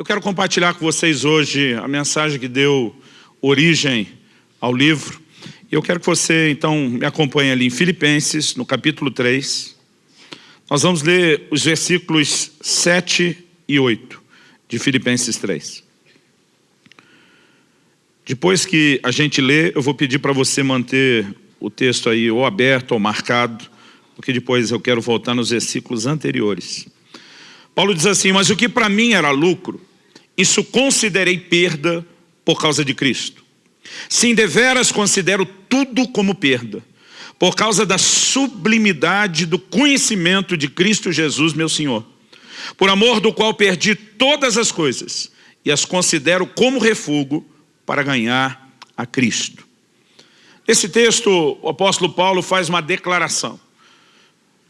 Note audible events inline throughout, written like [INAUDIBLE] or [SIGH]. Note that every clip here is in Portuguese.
Eu quero compartilhar com vocês hoje a mensagem que deu origem ao livro. Eu quero que você, então, me acompanhe ali em Filipenses, no capítulo 3. Nós vamos ler os versículos 7 e 8 de Filipenses 3. Depois que a gente lê, eu vou pedir para você manter o texto aí ou aberto ou marcado, porque depois eu quero voltar nos versículos anteriores. Paulo diz assim, mas o que para mim era lucro, isso considerei perda por causa de Cristo. Sim, deveras considero tudo como perda, por causa da sublimidade do conhecimento de Cristo Jesus, meu Senhor, por amor do qual perdi todas as coisas e as considero como refúgio para ganhar a Cristo. Nesse texto, o apóstolo Paulo faz uma declaração.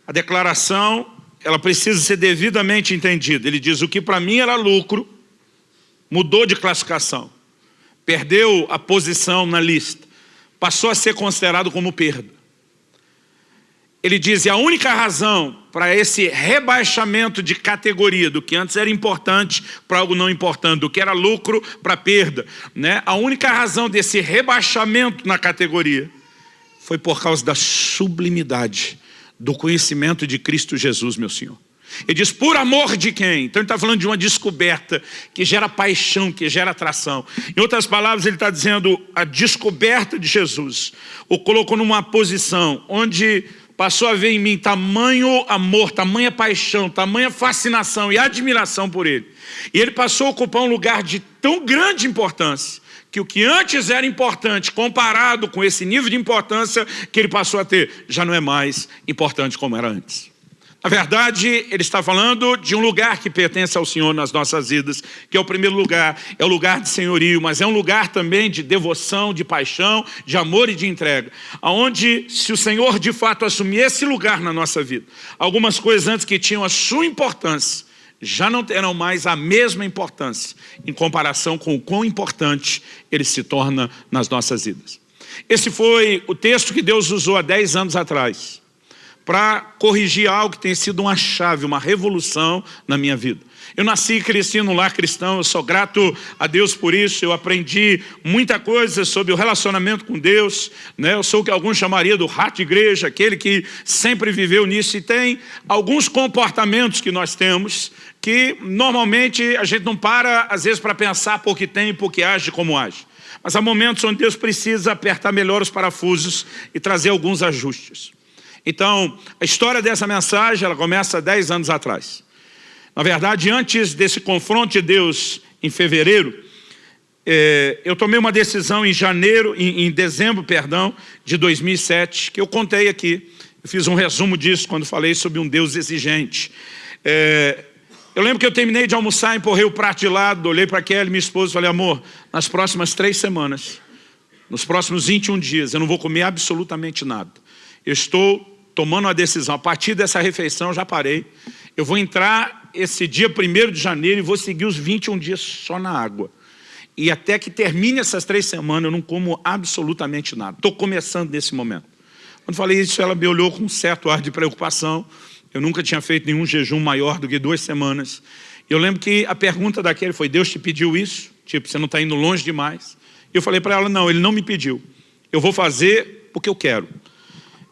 A declaração, ela precisa ser devidamente entendida. Ele diz, o que para mim era lucro, mudou de classificação, perdeu a posição na lista, passou a ser considerado como perda. Ele diz, e a única razão para esse rebaixamento de categoria, do que antes era importante para algo não importante, do que era lucro para perda, né? a única razão desse rebaixamento na categoria foi por causa da sublimidade do conhecimento de Cristo Jesus, meu Senhor. Ele diz, por amor de quem? Então ele está falando de uma descoberta que gera paixão, que gera atração. Em outras palavras, ele está dizendo a descoberta de Jesus. O colocou numa posição onde passou a ver em mim tamanho amor, tamanha paixão, tamanha fascinação e admiração por ele. E ele passou a ocupar um lugar de tão grande importância, que o que antes era importante, comparado com esse nível de importância que ele passou a ter, já não é mais importante como era antes. Na verdade, ele está falando de um lugar que pertence ao Senhor nas nossas vidas, que é o primeiro lugar, é o lugar de senhorio, mas é um lugar também de devoção, de paixão, de amor e de entrega. Onde, se o Senhor de fato assumir esse lugar na nossa vida, algumas coisas antes que tinham a sua importância, já não terão mais a mesma importância em comparação com o quão importante ele se torna nas nossas vidas. Esse foi o texto que Deus usou há 10 anos atrás para corrigir algo que tem sido uma chave, uma revolução na minha vida. Eu nasci e cresci num lar cristão, eu sou grato a Deus por isso, eu aprendi muita coisa sobre o relacionamento com Deus, né? eu sou o que alguns chamariam do rato igreja, aquele que sempre viveu nisso e tem alguns comportamentos que nós temos que normalmente a gente não para às vezes para pensar por que tem e por que age como age. Mas há momentos onde Deus precisa apertar melhor os parafusos e trazer alguns ajustes. Então, a história dessa mensagem, ela começa 10 anos atrás. Na verdade, antes desse confronto de Deus em fevereiro, é, eu tomei uma decisão em janeiro, em, em, dezembro, perdão, de 2007, que eu contei aqui. Eu fiz um resumo disso quando falei sobre um Deus exigente. É, eu lembro que eu terminei de almoçar, empurrei o prato de lado, olhei para Kelly, minha esposa, e falei, amor, nas próximas três semanas, nos próximos 21 dias, eu não vou comer absolutamente nada. Eu estou tomando uma decisão, a partir dessa refeição eu já parei, eu vou entrar esse dia 1 de janeiro e vou seguir os 21 dias só na água. E até que termine essas três semanas eu não como absolutamente nada. Estou começando nesse momento. Quando falei isso, ela me olhou com um certo ar de preocupação. Eu nunca tinha feito nenhum jejum maior do que duas semanas. Eu lembro que a pergunta daquele foi, Deus te pediu isso? Tipo, você não está indo longe demais? Eu falei para ela, não, Ele não me pediu. Eu vou fazer porque eu quero.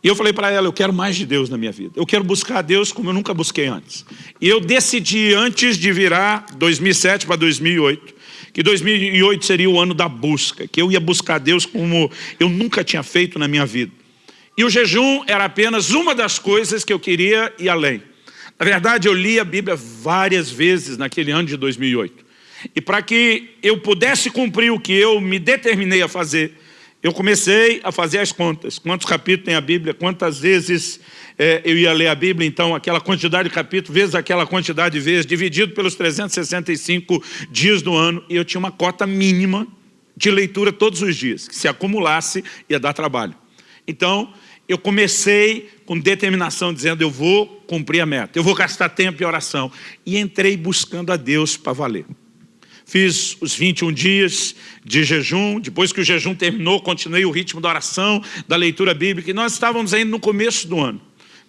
E eu falei para ela, eu quero mais de Deus na minha vida. Eu quero buscar Deus como eu nunca busquei antes. E eu decidi, antes de virar 2007 para 2008, que 2008 seria o ano da busca, que eu ia buscar Deus como eu nunca tinha feito na minha vida. E o jejum era apenas uma das coisas que eu queria ir além. Na verdade, eu li a Bíblia várias vezes naquele ano de 2008. E para que eu pudesse cumprir o que eu me determinei a fazer, eu comecei a fazer as contas, quantos capítulos tem a Bíblia, quantas vezes é, eu ia ler a Bíblia, então aquela quantidade de capítulos, vezes aquela quantidade de vezes, dividido pelos 365 dias do ano, e eu tinha uma cota mínima de leitura todos os dias, que se acumulasse ia dar trabalho. Então, eu comecei com determinação, dizendo, eu vou cumprir a meta, eu vou gastar tempo em oração, e entrei buscando a Deus para valer. Fiz os 21 dias de jejum, depois que o jejum terminou, continuei o ritmo da oração, da leitura bíblica, e nós estávamos ainda no começo do ano,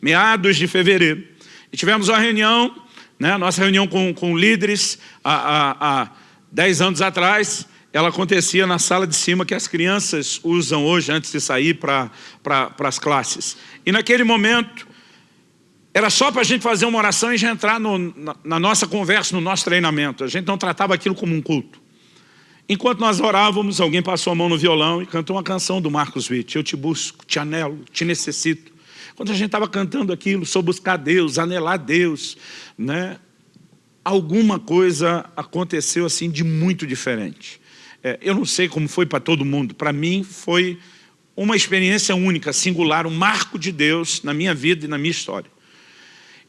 meados de fevereiro. E tivemos uma reunião Né? Nossa reunião com, com líderes há, há, há 10 anos atrás, ela acontecia na sala de cima que as crianças usam hoje antes de sair para pra, as classes. E naquele momento, era só para a gente fazer uma oração e já entrar no, na, na nossa conversa, no nosso treinamento. A gente não tratava aquilo como um culto. Enquanto nós orávamos, alguém passou a mão no violão e cantou uma canção do Marcos Witt. Eu te busco, te anelo, te necessito. Quando a gente estava cantando aquilo, sou buscar Deus, anelar Deus, né? alguma coisa aconteceu assim de muito diferente. É, eu não sei como foi para todo mundo, para mim foi uma experiência única, singular, um marco de Deus na minha vida e na minha história.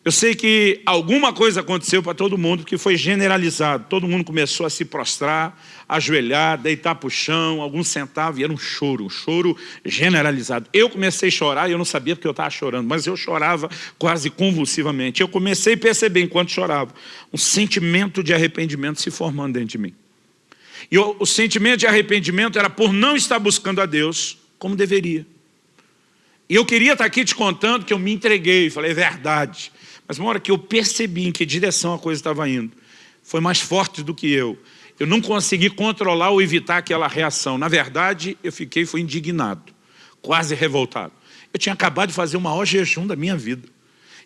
Eu sei que alguma coisa aconteceu para todo mundo que foi generalizado. Todo mundo começou a se prostrar, ajoelhar, deitar para o chão, alguns sentavam e era um choro, um choro generalizado. Eu comecei a chorar e eu não sabia porque eu estava chorando, mas eu chorava quase convulsivamente. Eu comecei a perceber enquanto chorava, um sentimento de arrependimento se formando dentro de mim. E o, o sentimento de arrependimento era por não estar buscando a Deus como deveria. E eu queria estar aqui te contando que eu me entreguei, falei, é verdade. Mas uma hora que eu percebi em que direção a coisa estava indo, foi mais forte do que eu. Eu não consegui controlar ou evitar aquela reação. Na verdade, eu fiquei foi indignado, quase revoltado. Eu tinha acabado de fazer o maior jejum da minha vida.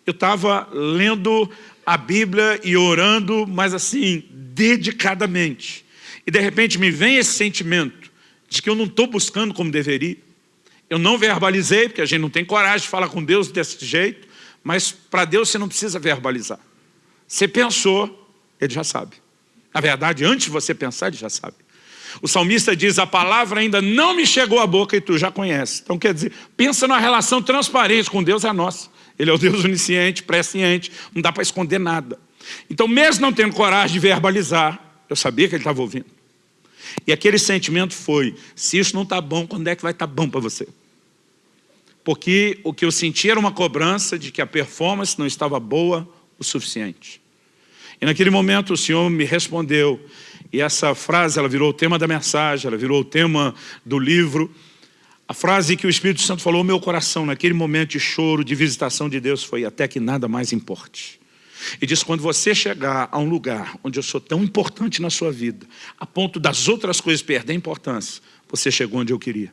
Eu estava lendo a Bíblia e orando, mas assim, dedicadamente. E de repente me vem esse sentimento de que eu não estou buscando como deveria. Eu não verbalizei, porque a gente não tem coragem de falar com Deus desse jeito. Mas para Deus você não precisa verbalizar. Você pensou, Ele já sabe. Na verdade, antes de você pensar, Ele já sabe. O salmista diz, a palavra ainda não me chegou à boca e tu já conhece. Então quer dizer, pensa numa relação transparente com Deus é nossa. Ele é o Deus onisciente, presciente, não dá para esconder nada. Então mesmo não tendo coragem de verbalizar, eu sabia que ele estava ouvindo. E aquele sentimento foi, se isso não está bom, quando é que vai estar tá bom para você? Porque o que eu senti era uma cobrança de que a performance não estava boa o suficiente. E naquele momento o Senhor me respondeu, e essa frase ela virou o tema da mensagem, ela virou o tema do livro. A frase que o Espírito Santo falou no meu coração, naquele momento de choro, de visitação de Deus, foi até que nada mais importe. E diz, quando você chegar a um lugar onde eu sou tão importante na sua vida, a ponto das outras coisas perderem importância, você chegou onde eu queria.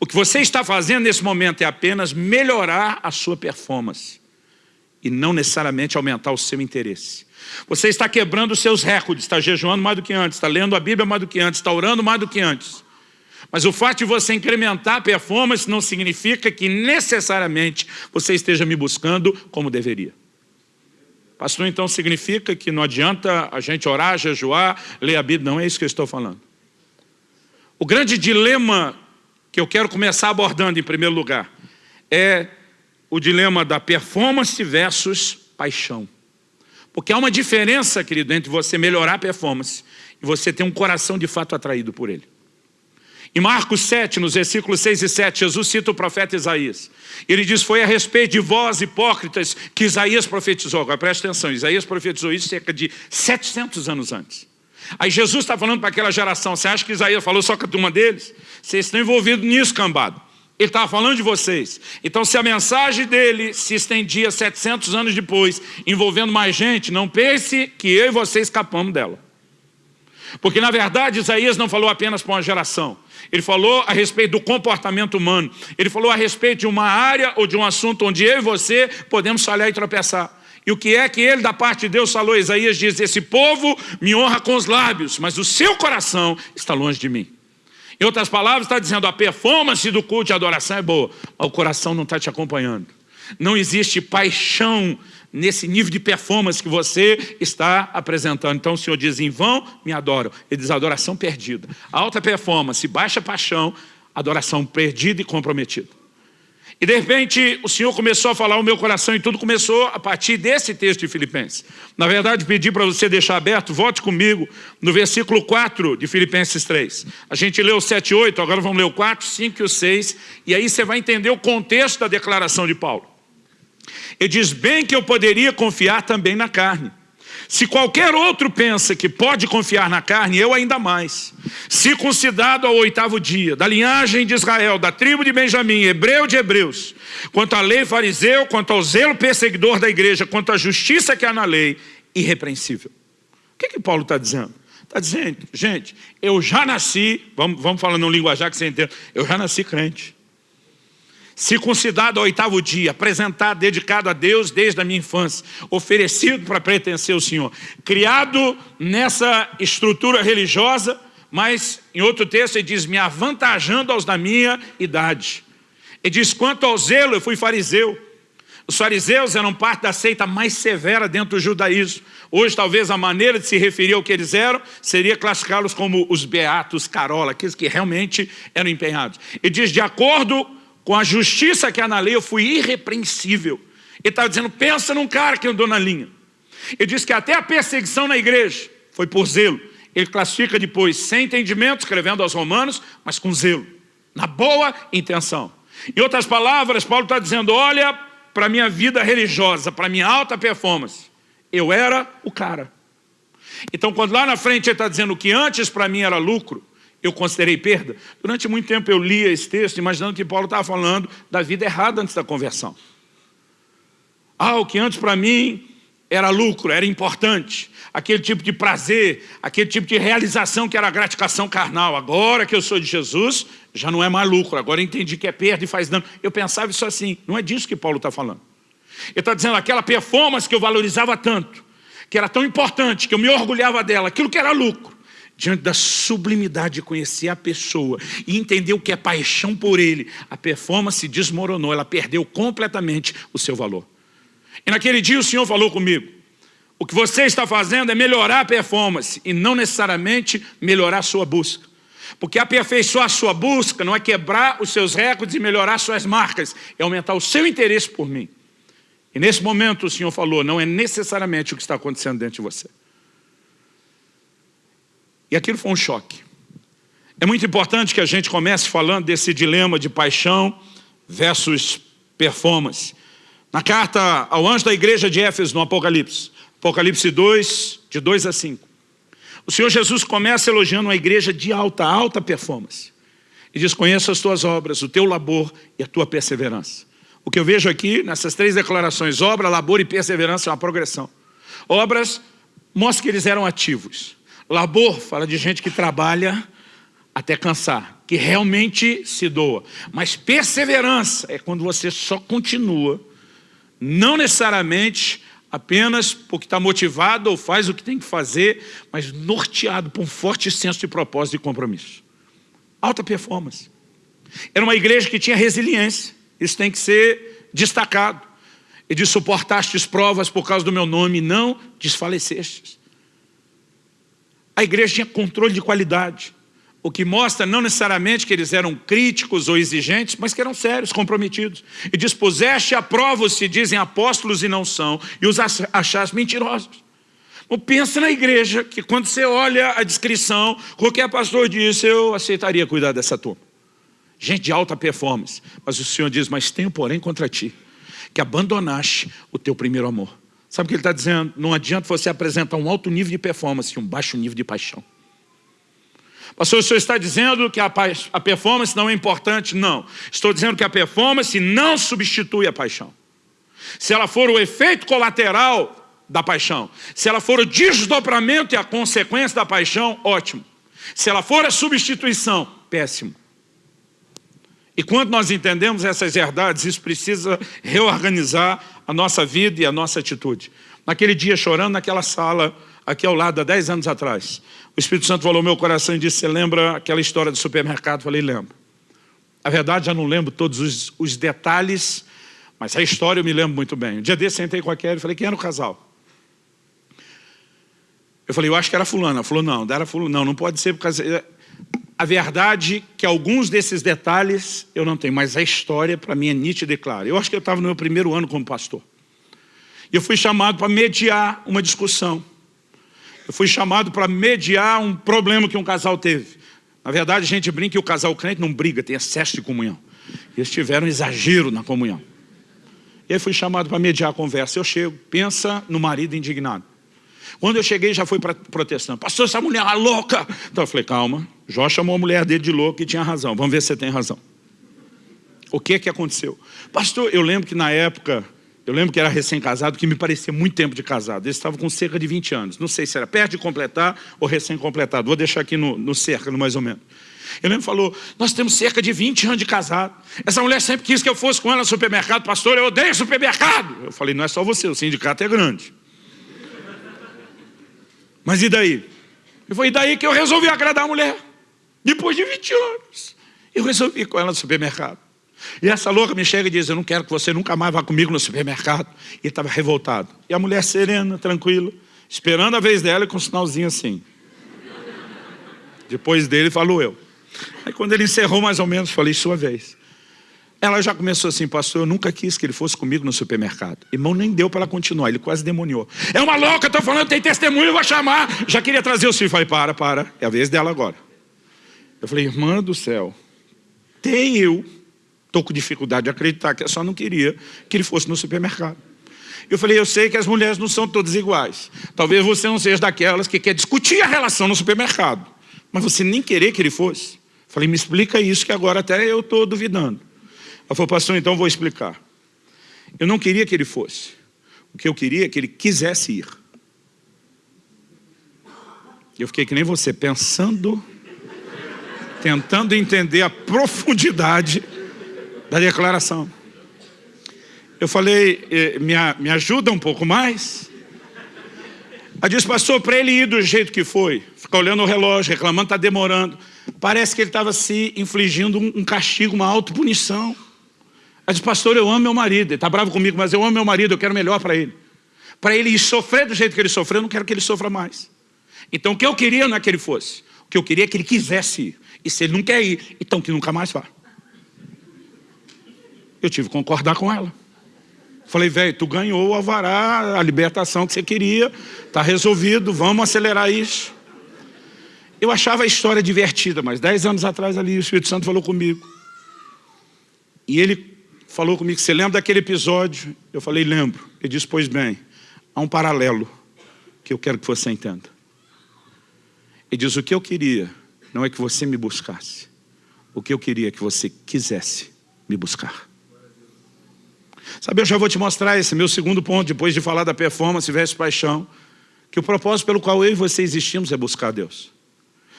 O que você está fazendo nesse momento é apenas melhorar a sua performance e não necessariamente aumentar o seu interesse. Você está quebrando os seus recordes, está jejuando mais do que antes, está lendo a Bíblia mais do que antes, está orando mais do que antes. Mas o fato de você incrementar a performance não significa que necessariamente você esteja me buscando como deveria. Pastor, então significa que não adianta a gente orar, jejuar, ler a Bíblia. Não é isso que eu estou falando. O grande dilema que eu quero começar abordando em primeiro lugar, é o dilema da performance versus paixão. Porque há uma diferença, querido, entre você melhorar a performance e você ter um coração de fato atraído por ele. Em Marcos 7, nos versículos 6 e 7, Jesus cita o profeta Isaías. Ele diz, foi a respeito de vós, hipócritas, que Isaías profetizou. Agora presta atenção, Isaías profetizou isso cerca de 700 anos antes. Aí Jesus está falando para aquela geração, você acha que Isaías falou só com a turma deles? Vocês estão envolvidos nisso, cambado. Ele estava falando de vocês. Então, se a mensagem dele se estendia 700 anos depois, envolvendo mais gente, não pense que eu e você escapamos dela. Porque, na verdade, Isaías não falou apenas para uma geração. Ele falou a respeito do comportamento humano. Ele falou a respeito de uma área ou de um assunto onde eu e você podemos falhar e tropeçar. E o que é que ele, da parte de Deus, falou? Isaías diz, esse povo me honra com os lábios, mas o seu coração está longe de mim. Em outras palavras, está dizendo, a performance do culto de adoração é boa, mas o coração não está te acompanhando. Não existe paixão nesse nível de performance que você está apresentando. Então o Senhor diz, em vão me adoram. Ele diz, adoração perdida. Alta performance, baixa paixão, adoração perdida e comprometida. E de repente o Senhor começou a falar o meu coração e tudo começou a partir desse texto de Filipenses. Na verdade, pedi para você deixar aberto, volte comigo no versículo 4 de Filipenses 3. A gente leu o 7 e 8, agora vamos ler o 4, 5 e o 6, e aí você vai entender o contexto da declaração de Paulo. Ele diz, bem que eu poderia confiar também na carne, se qualquer outro pensa que pode confiar na carne, eu ainda mais. Circuncidado ao oitavo dia, da linhagem de Israel, da tribo de Benjamim, hebreu de hebreus, quanto à lei fariseu, quanto ao zelo perseguidor da igreja, quanto à justiça que há na lei, irrepreensível. O que, que Paulo está dizendo? Está dizendo, gente, eu já nasci, vamos, vamos falando no linguajar que você entende, eu já nasci crente. Circuncidado ao oitavo dia, apresentado, dedicado a Deus desde a minha infância, oferecido para pertencer ao Senhor. Criado nessa estrutura religiosa, mas em outro texto ele diz, me avantajando aos da minha idade. Ele diz, quanto ao zelo, eu fui fariseu. Os fariseus eram parte da seita mais severa dentro do judaísmo. Hoje, talvez, a maneira de se referir ao que eles eram seria classificá-los como os beatos carola, aqueles que realmente eram empenhados. E diz, de acordo com a justiça que há na lei, eu fui irrepreensível. Ele estava dizendo, pensa num cara que andou na linha. Ele diz que até a perseguição na igreja foi por zelo. Ele classifica depois, sem entendimento, escrevendo aos romanos, mas com zelo, na boa intenção. Em outras palavras, Paulo está dizendo, olha para a minha vida religiosa, para a minha alta performance. Eu era o cara. Então, quando lá na frente ele está dizendo que antes para mim era lucro, eu considerei perda. Durante muito tempo eu lia esse texto, imaginando que Paulo estava falando da vida errada antes da conversão. Ah, o que antes para mim era lucro, era importante. Aquele tipo de prazer, aquele tipo de realização que era gratificação carnal. Agora que eu sou de Jesus, já não é mais lucro. Agora entendi que é perda e faz dano. Eu pensava isso assim. Não é disso que Paulo está falando. Ele está dizendo aquela performance que eu valorizava tanto, que era tão importante, que eu me orgulhava dela, aquilo que era lucro diante da sublimidade de conhecer a pessoa e entender o que é paixão por ele, a performance desmoronou, ela perdeu completamente o seu valor. E naquele dia o Senhor falou comigo, o que você está fazendo é melhorar a performance e não necessariamente melhorar a sua busca. Porque aperfeiçoar a sua busca não é quebrar os seus recordes e melhorar suas marcas, é aumentar o seu interesse por mim. E nesse momento o Senhor falou, não é necessariamente o que está acontecendo dentro de você. E aquilo foi um choque. É muito importante que a gente comece falando desse dilema de paixão versus performance. Na carta ao anjo da igreja de Éfeso, no Apocalipse, Apocalipse 2, de 2 a 5, o Senhor Jesus começa elogiando uma igreja de alta, alta performance. E diz, conheço as tuas obras, o teu labor e a tua perseverança. O que eu vejo aqui, nessas três declarações, obra, labor e perseverança é uma progressão. Obras mostra que eles eram ativos. Labor fala de gente que trabalha até cansar, que realmente se doa. Mas perseverança é quando você só continua, não necessariamente apenas porque está motivado ou faz o que tem que fazer, mas norteado por um forte senso de propósito e compromisso. Alta performance. Era uma igreja que tinha resiliência, isso tem que ser destacado. E de suportastes provas por causa do meu nome, não desfalecestes. A igreja tinha controle de qualidade, o que mostra não necessariamente que eles eram críticos ou exigentes, mas que eram sérios, comprometidos. E dispuseste a prova os se dizem apóstolos e não são, e os achaste mentirosos. Então, pensa na igreja, que quando você olha a descrição, qualquer pastor disse, eu aceitaria cuidar dessa turma. Gente de alta performance. Mas o Senhor diz, mas tenho porém contra ti, que abandonaste o teu primeiro amor. Sabe o que ele está dizendo? Não adianta você apresentar um alto nível de performance e um baixo nível de paixão. Pastor, o senhor está dizendo que a, a performance não é importante? Não. Estou dizendo que a performance não substitui a paixão. Se ela for o efeito colateral da paixão, se ela for o desdobramento e a consequência da paixão, ótimo. Se ela for a substituição, péssimo. E quando nós entendemos essas verdades, isso precisa reorganizar a nossa vida e a nossa atitude. Naquele dia, chorando naquela sala, aqui ao lado, há 10 anos atrás, o Espírito Santo falou no meu coração e disse, você lembra aquela história do supermercado? Eu falei, lembro. A verdade, já não lembro todos os, os, detalhes, mas a história eu me lembro muito bem. Um dia desse, sentei com a Kelly e falei, quem era o casal? Eu falei, eu acho que era fulano. Ela falou, não, era fulano. Não, não pode ser, porque a verdade que alguns desses detalhes eu não tenho, mas a história para mim é nítida e clara. Eu acho que eu estava no meu primeiro ano como pastor. Eu fui chamado para mediar uma discussão. Eu fui chamado para mediar um problema que um casal teve. Na verdade, a gente brinca que o casal crente não briga, tem excesso de comunhão. Eles tiveram exagero na comunhão. E aí fui chamado para mediar a conversa. Eu chego, pensa no marido indignado. Quando eu cheguei, já foi protestando. Pastor, essa mulher é louca. Então eu falei, calma. Jó chamou a mulher dele de louca e tinha razão. Vamos ver se você tem razão. O que que aconteceu? Pastor, eu lembro que na época Eu lembro que era recém-casado, que me parecia muito tempo de casado. Ele estava com cerca de 20 anos. Não sei se era perto de completar ou recém-completado. Vou deixar aqui no, no cerca, mais ou menos. Eu lembro falou, nós temos cerca de 20 anos de casado. Essa mulher sempre quis que eu fosse com ela no supermercado. Pastor, eu odeio supermercado. Eu falei, não é só você, o sindicato é grande. Mas e daí? E daí que eu resolvi agradar a mulher. Depois de 20 anos. Eu resolvi ir com ela no supermercado. E essa louca me chega e diz, eu não quero que você nunca mais vá comigo no supermercado. E estava revoltado. E a mulher serena, tranquila, esperando a vez dela com um sinalzinho assim. Depois dele falou eu. Aí quando ele encerrou mais ou menos, falei, sua vez. Ela já começou assim, pastor, eu nunca quis que ele fosse comigo no supermercado. Irmão, nem deu para ela continuar, ele quase demoniou. É uma louca, estou falando, tem testemunho, eu vou chamar. Já queria trazer o filho. Falei, para, para, é a vez dela agora. Eu falei, irmã do céu, tem eu Estou com dificuldade de acreditar que eu só não queria que ele fosse no supermercado. Eu falei, eu sei que as mulheres não são todas iguais. Talvez você não seja daquelas que quer discutir a relação no supermercado. Mas você nem querer que ele fosse. Eu falei, me explica isso que agora até eu estou duvidando. Ela falou, pastor, então vou explicar. Eu não queria que ele fosse. O que eu queria é que ele quisesse ir. Eu fiquei que nem você, pensando, tentando entender a profundidade da declaração. Eu falei, eh, me, me ajuda um pouco mais? Ela disse, pastor, para ele ir do jeito que foi, ficar olhando o relógio, reclamando, está demorando. Parece que ele estava se infligindo um, castigo, uma autopunição. Ela disse, pastor, eu amo meu marido, ele está bravo comigo, mas eu amo meu marido, eu quero melhor para ele. Para ele ir sofrer do jeito que ele sofreu, eu não quero que ele sofra mais. Então o que eu queria não é que ele fosse, o que eu queria é que ele quisesse ir. E se ele não quer ir, então que nunca mais vá. Eu tive que concordar com ela. Falei, velho, tu ganhou o alvará, a libertação que você queria, está resolvido, vamos acelerar isso. Eu achava a história divertida, mas dez anos atrás ali o Espírito Santo falou comigo. E ele falou comigo, você lembra daquele episódio? Eu falei, lembro. Ele disse, pois bem, há um paralelo que eu quero que você entenda. Ele diz, o que eu queria não é que você me buscasse. O que eu queria é que você quisesse me buscar. Sabe, eu já vou te mostrar esse meu segundo ponto, depois de falar da performance versus paixão, que o propósito pelo qual eu e você existimos é buscar Deus.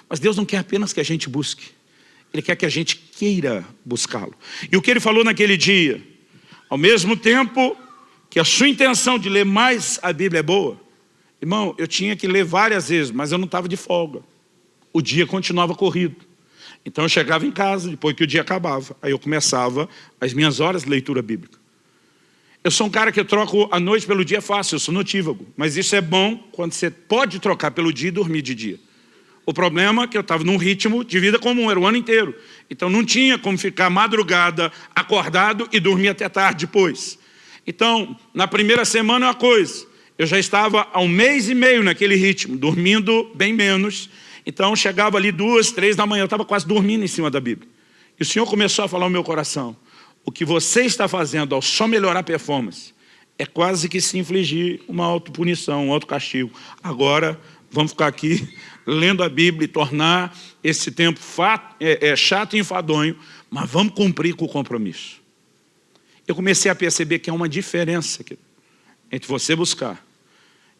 Mas Deus não quer apenas que a gente busque, Ele quer que a gente queira buscá-lo. E o que Ele falou naquele dia, ao mesmo tempo que a sua intenção de ler mais a Bíblia é boa, irmão, eu tinha que ler várias vezes, mas eu não estava de folga. O dia continuava corrido. Então eu chegava em casa, depois que o dia acabava, aí eu começava as minhas horas de leitura bíblica. Eu sou um cara que troco a noite pelo dia fácil, eu sou notívago. Mas isso é bom quando você pode trocar pelo dia e dormir de dia. O problema é que eu estava num ritmo de vida comum, era o ano inteiro. Então não tinha como ficar madrugada acordado e dormir até tarde depois. Então, na primeira semana é uma coisa. Eu já estava há um mês e meio naquele ritmo, dormindo bem menos. Então chegava ali duas, três da manhã, eu estava quase dormindo em cima da Bíblia. E o Senhor começou a falar no meu coração o que você está fazendo ao só melhorar a performance é quase que se infligir uma autopunição, um autocastigo. Agora, vamos ficar aqui [LAUGHS] lendo a Bíblia e tornar esse tempo é, é, chato e enfadonho, mas vamos cumprir com o compromisso. Eu comecei a perceber que há uma diferença entre você buscar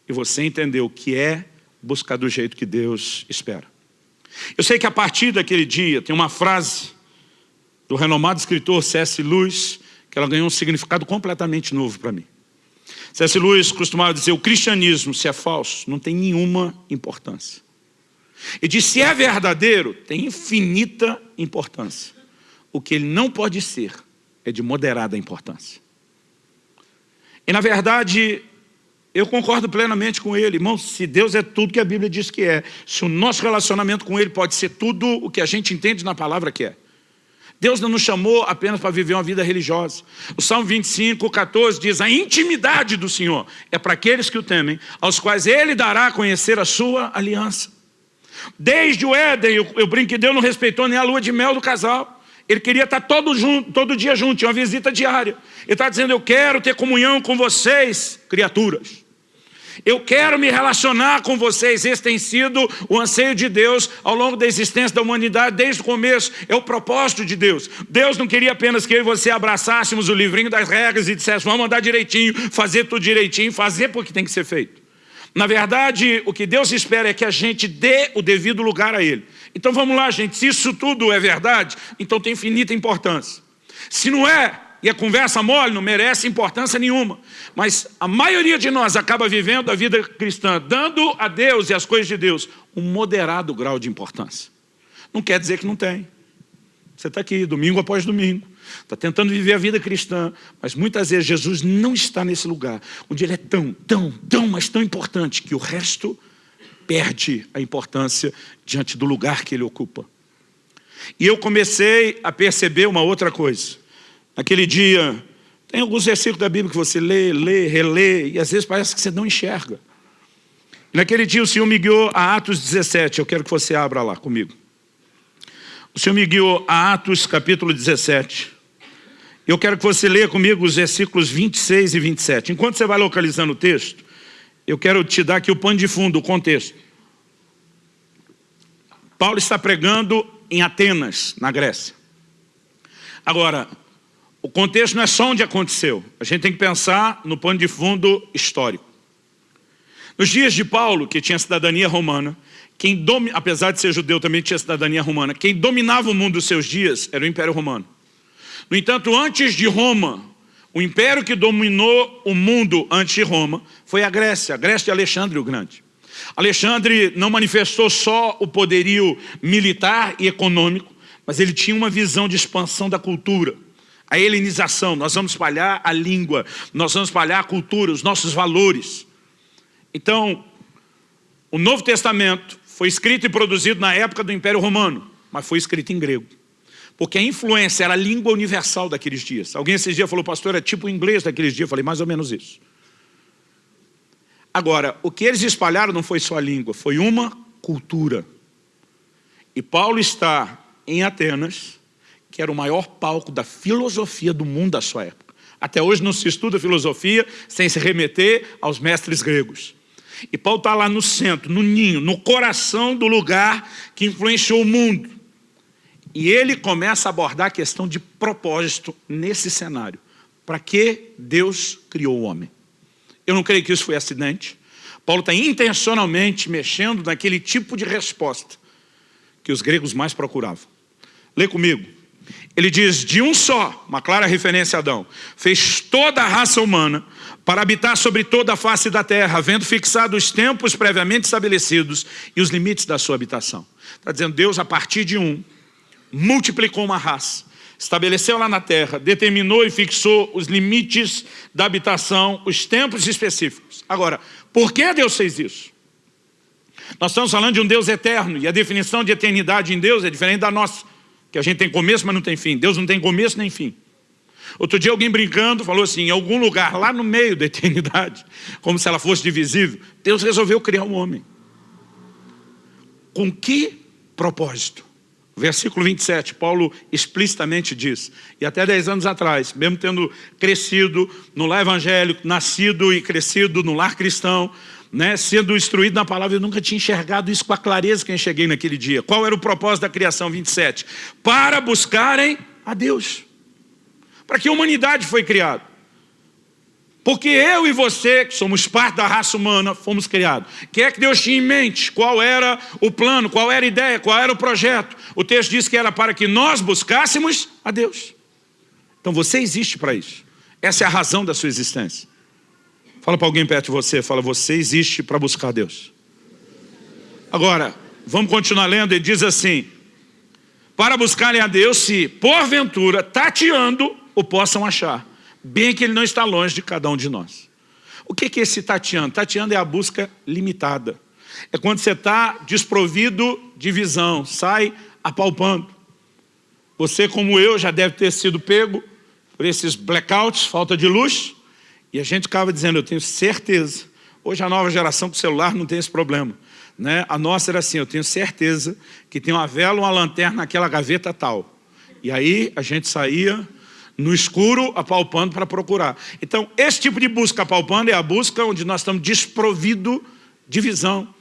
e você entender o que é buscar do jeito que Deus espera. Eu sei que a partir daquele dia tem uma frase do renomado escritor C.S. Lewis, que ela ganhou um significado completamente novo para mim. C.S. Lewis costumava dizer, o cristianismo, se é falso, não tem nenhuma importância. E diz, se é verdadeiro, tem infinita importância. O que ele não pode ser é de moderada importância. E na verdade, eu concordo plenamente com ele. Irmão, se Deus é tudo que a Bíblia diz que é, se o nosso relacionamento com ele pode ser tudo o que a gente entende na palavra que é, Deus não nos chamou apenas para viver uma vida religiosa. O Salmo 25, 14 diz, a intimidade do Senhor é para aqueles que o temem, aos quais Ele dará a conhecer a sua aliança. Desde o Éden, eu, eu brinco que Deus não respeitou nem a lua de mel do casal. Ele queria estar todo, junto, todo dia junto, tinha uma visita diária. Ele está dizendo, eu quero ter comunhão com vocês, criaturas. Eu quero me relacionar com vocês. Esse tem sido o anseio de Deus ao longo da existência da humanidade, desde o começo. É o propósito de Deus. Deus não queria apenas que eu e você abraçássemos o livrinho das regras e disséssemos, vamos andar direitinho, fazer tudo direitinho, fazer porque tem que ser feito. Na verdade, o que Deus espera é que a gente dê o devido lugar a Ele. Então vamos lá, gente. Se isso tudo é verdade, então tem infinita importância. Se não é, e a conversa mole não merece importância nenhuma. Mas a maioria de nós acaba vivendo a vida cristã, dando a Deus e as coisas de Deus um moderado grau de importância. Não quer dizer que não tem. Você está aqui, domingo após domingo, está tentando viver a vida cristã, mas muitas vezes Jesus não está nesse lugar, onde ele é tão, tão, tão, mas tão importante, que o resto perde a importância diante do lugar que ele ocupa. E eu comecei a perceber uma outra coisa. Naquele dia, tem alguns versículos da Bíblia que você lê, lê, relê, e às vezes parece que você não enxerga. naquele dia o Senhor me guiou a Atos 17, eu quero que você abra lá comigo. O Senhor me guiou a Atos capítulo 17. Eu quero que você leia comigo os versículos 26 e 27. Enquanto você vai localizando o texto, eu quero te dar aqui o pano de fundo, o contexto. Paulo está pregando em Atenas, na Grécia. Agora, o contexto não é só onde aconteceu. A gente tem que pensar no pano de fundo histórico. Nos dias de Paulo, que tinha cidadania romana, quem domi... apesar de ser judeu, também tinha cidadania romana, quem dominava o mundo dos seus dias era o Império Romano. No entanto, antes de Roma, o império que dominou o mundo antes de Roma foi a Grécia, a Grécia de Alexandre o Grande. Alexandre não manifestou só o poderio militar e econômico, mas ele tinha uma visão de expansão da cultura a helenização, nós vamos espalhar a língua, nós vamos espalhar a cultura, os nossos valores. Então, o Novo Testamento foi escrito e produzido na época do Império Romano, mas foi escrito em grego. Porque a influência era a língua universal daqueles dias. Alguém esses dias falou, pastor, é tipo o inglês daqueles dias. Eu falei, mais ou menos isso. Agora, o que eles espalharam não foi só a língua, foi uma cultura. E Paulo está em Atenas, que era o maior palco da filosofia do mundo da sua época. Até hoje não se estuda filosofia sem se remeter aos mestres gregos. E Paulo está lá no centro, no ninho, no coração do lugar que influenciou o mundo. E ele começa a abordar a questão de propósito nesse cenário. Para que Deus criou o homem? Eu não creio que isso foi acidente. Paulo está intencionalmente mexendo naquele tipo de resposta que os gregos mais procuravam. Lê comigo. Ele diz, de um só, uma clara referência a Adão, fez toda a raça humana para habitar sobre toda a face da terra, havendo fixado os tempos previamente estabelecidos e os limites da sua habitação. Está dizendo, Deus, a partir de um, multiplicou uma raça, estabeleceu lá na terra, determinou e fixou os limites da habitação, os tempos específicos. Agora, por que Deus fez isso? Nós estamos falando de um Deus eterno, e a definição de eternidade em Deus é diferente da nossa. Que a gente tem começo, mas não tem fim. Deus não tem começo nem fim. Outro dia alguém brincando falou assim, em algum lugar lá no meio da eternidade, como se ela fosse divisível, Deus resolveu criar um homem. Com que propósito? Versículo 27, Paulo explicitamente diz, e até 10 anos atrás, mesmo tendo crescido no lar evangélico, nascido e crescido no lar cristão, né, sendo instruído na palavra, eu nunca tinha enxergado isso com a clareza que eu enxerguei naquele dia. Qual era o propósito da criação 27? Para buscarem a Deus. Para que a humanidade foi criada. Porque eu e você, que somos parte da raça humana, fomos criados. O que é que Deus tinha em mente? Qual era o plano? Qual era a ideia? Qual era o projeto? O texto diz que era para que nós buscássemos a Deus. Então você existe para isso. Essa é a razão da sua existência. Fala para alguém perto de você, fala, você existe para buscar Deus. Agora, vamos continuar lendo, ele diz assim, para buscarem a Deus se, porventura, tateando, o possam achar, bem que ele não está longe de cada um de nós. O que é esse tateando? Tateando é a busca limitada. É quando você está desprovido de visão, sai apalpando. Você, como eu, já deve ter sido pego por esses blackouts, falta de luz, e a gente ficava dizendo, eu tenho certeza. Hoje a nova geração com celular não tem esse problema. Né? A nossa era assim, eu tenho certeza que tem uma vela, uma lanterna naquela gaveta tal. E aí a gente saía no escuro, apalpando para procurar. Então, esse tipo de busca apalpando é a busca onde nós estamos desprovidos de visão.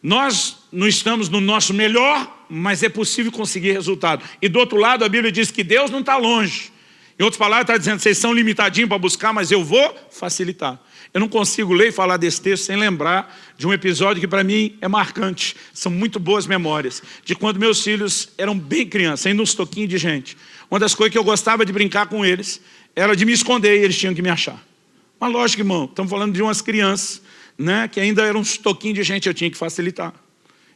Nós não estamos no nosso melhor, mas é possível conseguir resultado. E do outro lado, a Bíblia diz que Deus não está longe. Em outras palavras, está dizendo, vocês são limitadinhos para buscar, mas eu vou facilitar. Eu não consigo ler e falar desse texto sem lembrar de um episódio que para mim é marcante. São muito boas memórias. De quando meus filhos eram bem crianças, ainda uns toquinhos de gente. Uma das coisas que eu gostava de brincar com eles era de me esconder e eles tinham que me achar. Mas lógico, irmão, estamos falando de umas crianças né, que ainda eram uns toquinhos de gente, eu tinha que facilitar.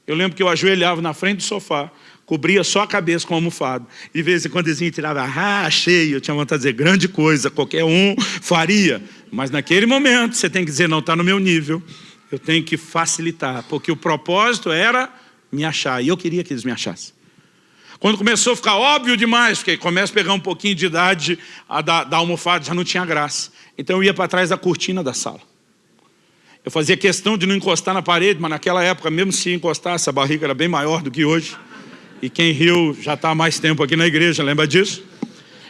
Eu lembro que eu ajoelhava na frente do sofá, cobria só a cabeça com a almofada. E de vez em quando eles tirava, ah, achei, eu tinha vontade de dizer, grande coisa, qualquer um faria. Mas naquele momento você tem que dizer, não, está no meu nível, eu tenho que facilitar, porque o propósito era me achar, e eu queria que eles me achassem. Quando começou a ficar óbvio demais, porque começa a pegar um pouquinho de idade, a da, da almofada já não tinha graça. Então eu ia para trás da cortina da sala. Eu fazia questão de não encostar na parede, mas naquela época, mesmo se encostasse, a barriga era bem maior do que hoje. E quem riu já está há mais tempo aqui na igreja, lembra disso?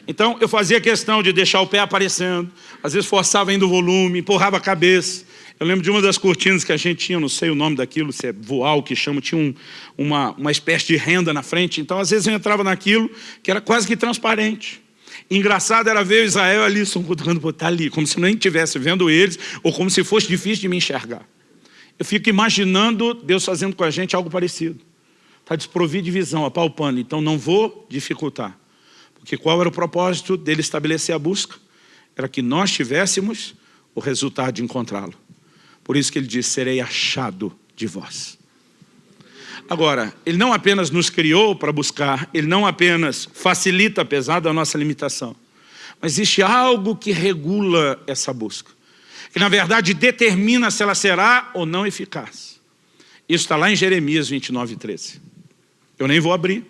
Então, eu fazia questão de deixar o pé aparecendo, às vezes forçava ainda o volume, empurrava a cabeça. Eu lembro de uma das cortinas que a gente tinha, não sei o nome daquilo, se é voal que chama, tinha um, uma, uma espécie de renda na frente. Então, às vezes eu entrava naquilo que era quase que transparente. Engraçado era ver Israel ali, cutucando, está ali, como se nem estivesse vendo eles, ou como se fosse difícil de me enxergar. Eu fico imaginando Deus fazendo com a gente algo parecido. Está desprovido de visão, apalpando, então não vou dificultar. Porque qual era o propósito dele estabelecer a busca? Era que nós tivéssemos o resultado de encontrá-lo. Por isso que ele diz, serei achado de vós. Agora, ele não apenas nos criou para buscar, ele não apenas facilita, apesar da nossa limitação, mas existe algo que regula essa busca, que na verdade determina se ela será ou não eficaz. Isso está lá em Jeremias 29, 13. Eu nem vou abrir,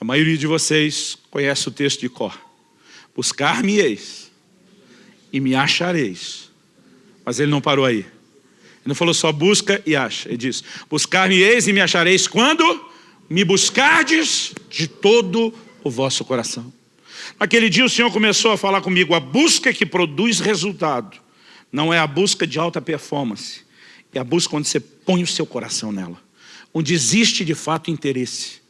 a maioria de vocês conhece o texto de cor. Buscar-me-eis e me achareis. Mas ele não parou aí. Ele não falou só busca e acha. Ele diz, buscar-me-eis e me achareis quando me buscardes de todo o vosso coração. Naquele dia o Senhor começou a falar comigo, a busca que produz resultado, não é a busca de alta performance, é a busca onde você põe o seu coração nela, onde existe de fato interesse.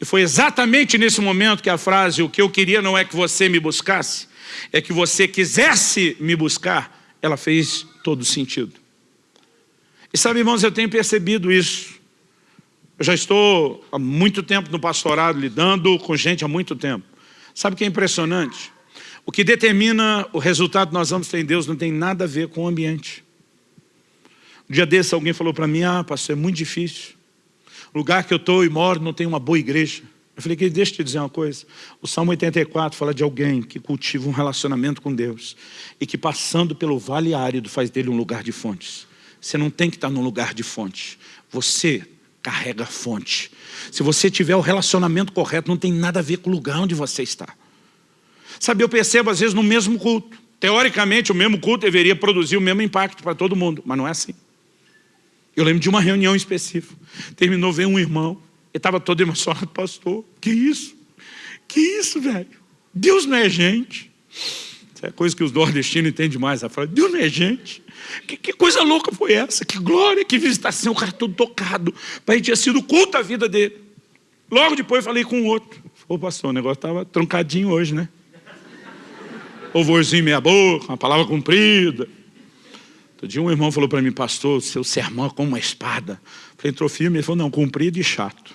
E foi exatamente nesse momento que a frase, o que eu queria não é que você me buscasse, é que você quisesse me buscar, ela fez todo sentido. E sabe, irmãos, eu tenho percebido isso. Eu já estou há muito tempo no pastorado, lidando com gente há muito tempo. Sabe o que é impressionante? O que determina o resultado que nós vamos ter em Deus não tem nada a ver com o ambiente. Um dia desse alguém falou para mim, ah, pastor, é muito difícil. O lugar que eu estou e moro não tem uma boa igreja. Eu falei, que deixa eu te dizer uma coisa. O Salmo 84 fala de alguém que cultiva um relacionamento com Deus e que passando pelo vale árido faz dele um lugar de fontes. Você não tem que estar num lugar de fonte. Você carrega fonte. Se você tiver o relacionamento correto, não tem nada a ver com o lugar onde você está. Sabe, eu percebo às vezes no mesmo culto. Teoricamente, o mesmo culto deveria produzir o mesmo impacto para todo mundo, mas não é assim. Eu lembro de uma reunião específica. Terminou, veio um irmão, ele estava todo emocionado, pastor, que isso? Que isso, velho? Deus não é gente. Isso é coisa que os nordestinos entendem mais. Deus não é gente. Que, que, coisa louca foi essa? Que glória, que visitação, o cara todo tocado. Pai tinha sido culto a vida dele. Logo depois falei com o outro. Ô pastor, o negócio estava troncadinho hoje, né? Ouvorzinho meia boca, uma palavra comprida. Outro dia um irmão falou para mim, pastor, seu sermão é como uma espada. Eu falei, entrou firme, ele falou, não, comprido e chato.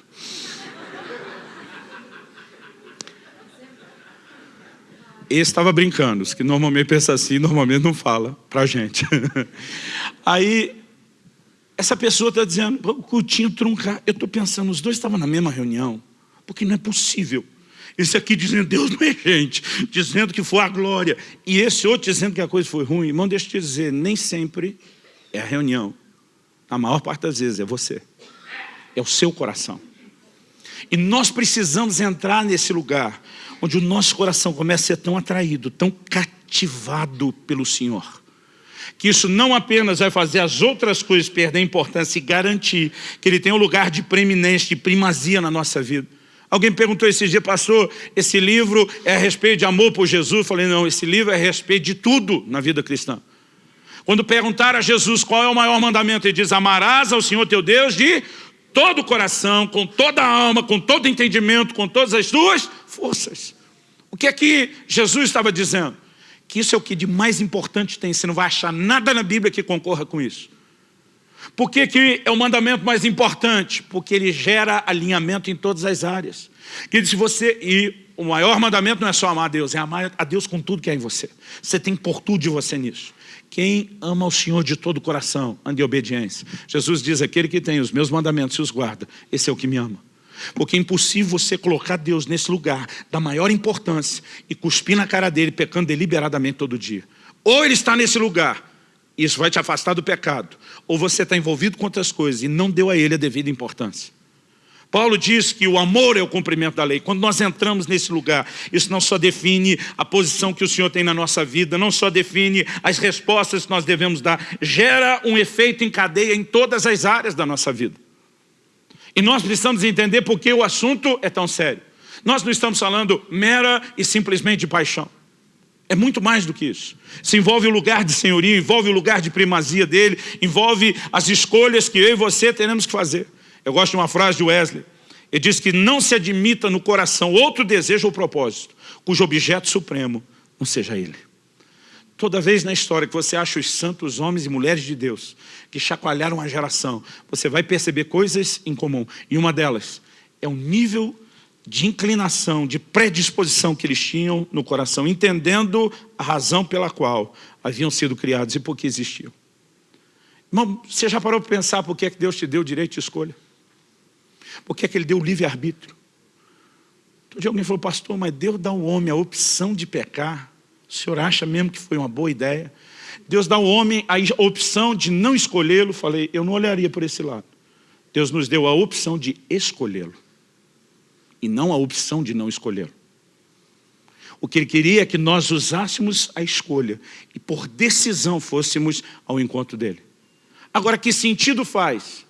Esse estava brincando, os que normalmente pensam assim, normalmente não fala para a gente. [LAUGHS] Aí, essa pessoa está dizendo, o cultinho truncar. Eu estou pensando, os dois estavam na mesma reunião, porque não é possível. Esse aqui dizendo, Deus não é gente, dizendo que foi a glória. E esse outro dizendo que a coisa foi ruim. Irmão, deixa eu te dizer, nem sempre é a reunião. A maior parte das vezes é você. É o seu coração. E nós precisamos entrar nesse lugar onde o nosso coração começa a ser tão atraído, tão cativado pelo Senhor, que isso não apenas vai fazer as outras coisas perder importância e garantir que Ele tem um lugar de preeminência, de primazia na nossa vida, Alguém perguntou esse dia, pastor, esse livro é a respeito de amor por Jesus? Eu falei, não, esse livro é a respeito de tudo na vida cristã. Quando perguntaram a Jesus qual é o maior mandamento, ele diz, amarás ao Senhor teu Deus de todo o coração, com toda a alma, com todo o entendimento, com todas as tuas forças. O que é que Jesus estava dizendo? Que isso é o que de mais importante tem, você não vai achar nada na Bíblia que concorra com isso. Por que, que é o mandamento mais importante? Porque ele gera alinhamento em todas as áreas. Que se você e o maior mandamento não é só amar a Deus, é amar a Deus com tudo que é em você. Você tem por tudo de você nisso. Quem ama o Senhor de todo o coração, ande em obediência. Jesus diz, aquele que tem os meus mandamentos e os guarda, esse é o que me ama. Porque é impossível você colocar Deus nesse lugar da maior importância e cuspir na cara dele, pecando deliberadamente todo dia. Ou ele está nesse lugar, isso vai te afastar do pecado. Ou você está envolvido com outras coisas e não deu a ele a devida importância. Paulo diz que o amor é o cumprimento da lei. Quando nós entramos nesse lugar, isso não só define a posição que o Senhor tem na nossa vida, não só define as respostas que nós devemos dar, gera um efeito em cadeia em todas as áreas da nossa vida. E nós precisamos entender por que o assunto é tão sério. Nós não estamos falando mera e simplesmente de paixão. É muito mais do que isso. Se envolve o lugar de senhoria, envolve o lugar de primazia dele, envolve as escolhas que eu e você teremos que fazer. Eu gosto de uma frase de Wesley. Ele diz que não se admita no coração outro desejo ou propósito, cujo objeto supremo não seja ele. Toda vez na história que você acha os santos homens e mulheres de Deus que chacoalharam a geração, você vai perceber coisas em comum. E uma delas é o nível de inclinação, de predisposição que eles tinham no coração, entendendo a razão pela qual haviam sido criados e por que existiam. Irmão, você já parou para pensar por que, é que Deus te deu o direito de escolha? Por que, é que Ele deu o livre-arbítrio? Todo dia alguém falou, pastor, mas Deus dá ao homem a opção de pecar. O senhor acha mesmo que foi uma boa ideia? Deus dá ao homem a opção de não escolhê-lo. Falei, eu não olharia por esse lado. Deus nos deu a opção de escolhê-lo e não a opção de não escolher. O que ele queria é que nós usássemos a escolha e por decisão fôssemos ao encontro dele. Agora, que sentido faz?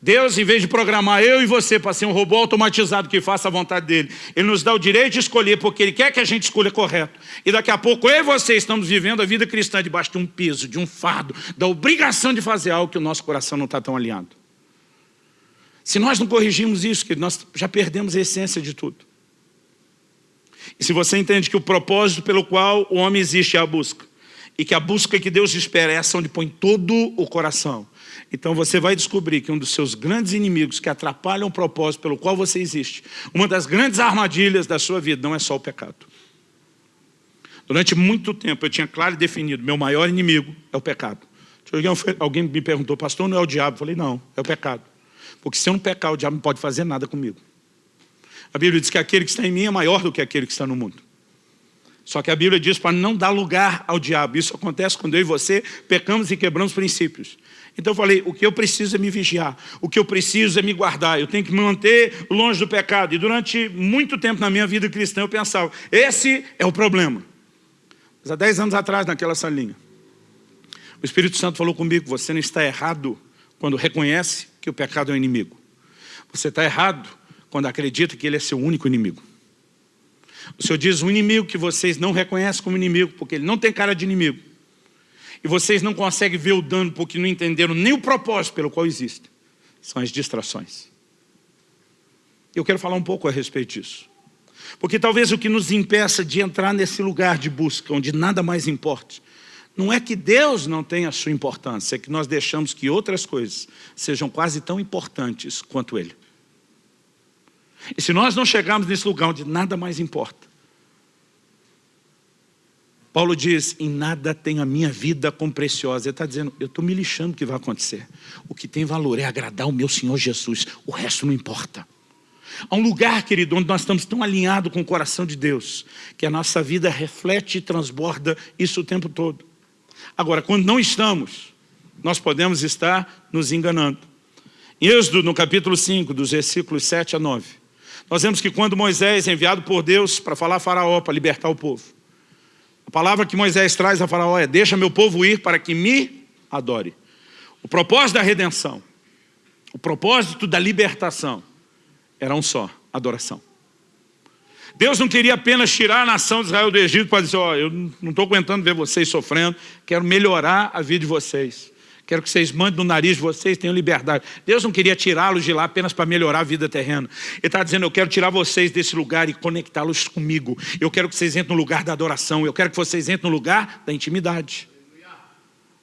Deus, em vez de programar eu e você para ser um robô automatizado que faça a vontade dele, Ele nos dá o direito de escolher porque Ele quer que a gente escolha correto. E daqui a pouco eu e você estamos vivendo a vida cristã debaixo de um peso, de um fardo, da obrigação de fazer algo que o nosso coração não está tão alinhado. Se nós não corrigirmos isso, que nós já perdemos a essência de tudo. E se você entende que o propósito pelo qual o homem existe é a busca, e que a busca que Deus espera é essa onde põe todo o coração, então você vai descobrir que um dos seus grandes inimigos que atrapalham o propósito pelo qual você existe, uma das grandes armadilhas da sua vida não é só o pecado. Durante muito tempo eu tinha claro e definido, meu maior inimigo é o pecado. Alguém me perguntou, pastor, não é o diabo? Eu falei, não, é o pecado. Porque se eu não pecar, o diabo não pode fazer nada comigo. A Bíblia diz que aquele que está em mim é maior do que aquele que está no mundo. Só que a Bíblia diz para não dar lugar ao diabo. Isso acontece quando eu e você pecamos e quebramos princípios. Então eu falei, o que eu preciso é me vigiar. O que eu preciso é me guardar. Eu tenho que me manter longe do pecado. E durante muito tempo na minha vida cristã eu pensava, esse é o problema. Mas há 10 anos atrás, naquela salinha, o Espírito Santo falou comigo, você não está errado quando reconhece que o pecado é um inimigo. Você está errado quando acredita que ele é seu único inimigo. O Senhor diz um inimigo que vocês não reconhecem como inimigo, porque ele não tem cara de inimigo. E vocês não conseguem ver o dano porque não entenderam nem o propósito pelo qual existe. São as distrações. Eu quero falar um pouco a respeito disso. Porque talvez o que nos impeça de entrar nesse lugar de busca, onde nada mais importa, não é que Deus não tenha a sua importância, é que nós deixamos que outras coisas sejam quase tão importantes quanto Ele. E se nós não chegarmos nesse lugar onde nada mais importa, Paulo diz, em nada tenho a minha vida como preciosa. Ele está dizendo, eu estou me lixando o que vai acontecer. O que tem valor é agradar o meu Senhor Jesus, o resto não importa. Há um lugar, querido, onde nós estamos tão alinhados com o coração de Deus, que a nossa vida reflete e transborda isso o tempo todo. Agora, quando não estamos, nós podemos estar nos enganando. Em Êxodo, no capítulo 5, dos versículos 7 a 9, nós vemos que quando Moisés é enviado por Deus para falar a faraó, para libertar o povo, a palavra que Moisés traz a faraó é, deixa meu povo ir para que me adore. O propósito da redenção, o propósito da libertação, era um só, adoração. Deus não queria apenas tirar a nação de Israel do Egito para dizer, ó, oh, eu não estou aguentando ver vocês sofrendo, quero melhorar a vida de vocês. Quero que vocês mandem no nariz de vocês, tenham liberdade. Deus não queria tirá-los de lá apenas para melhorar a vida terrena. Ele está dizendo, eu quero tirar vocês desse lugar e conectá-los comigo. Eu quero que vocês entrem no lugar da adoração. Eu quero que vocês entrem no lugar da intimidade.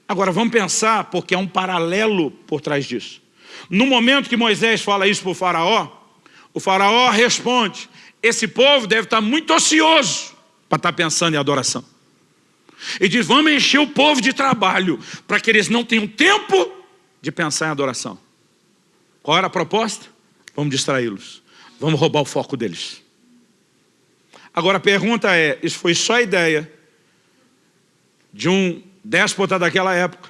Agora, vamos pensar, porque há um paralelo por trás disso. No momento que Moisés fala isso para o faraó, o faraó responde, esse povo deve estar muito ocioso para estar pensando em adoração. E diz, vamos encher o povo de trabalho, para que eles não tenham tempo de pensar em adoração. Qual era a proposta? Vamos distraí-los. Vamos roubar o foco deles. Agora a pergunta é, isso foi só ideia de um déspota daquela época.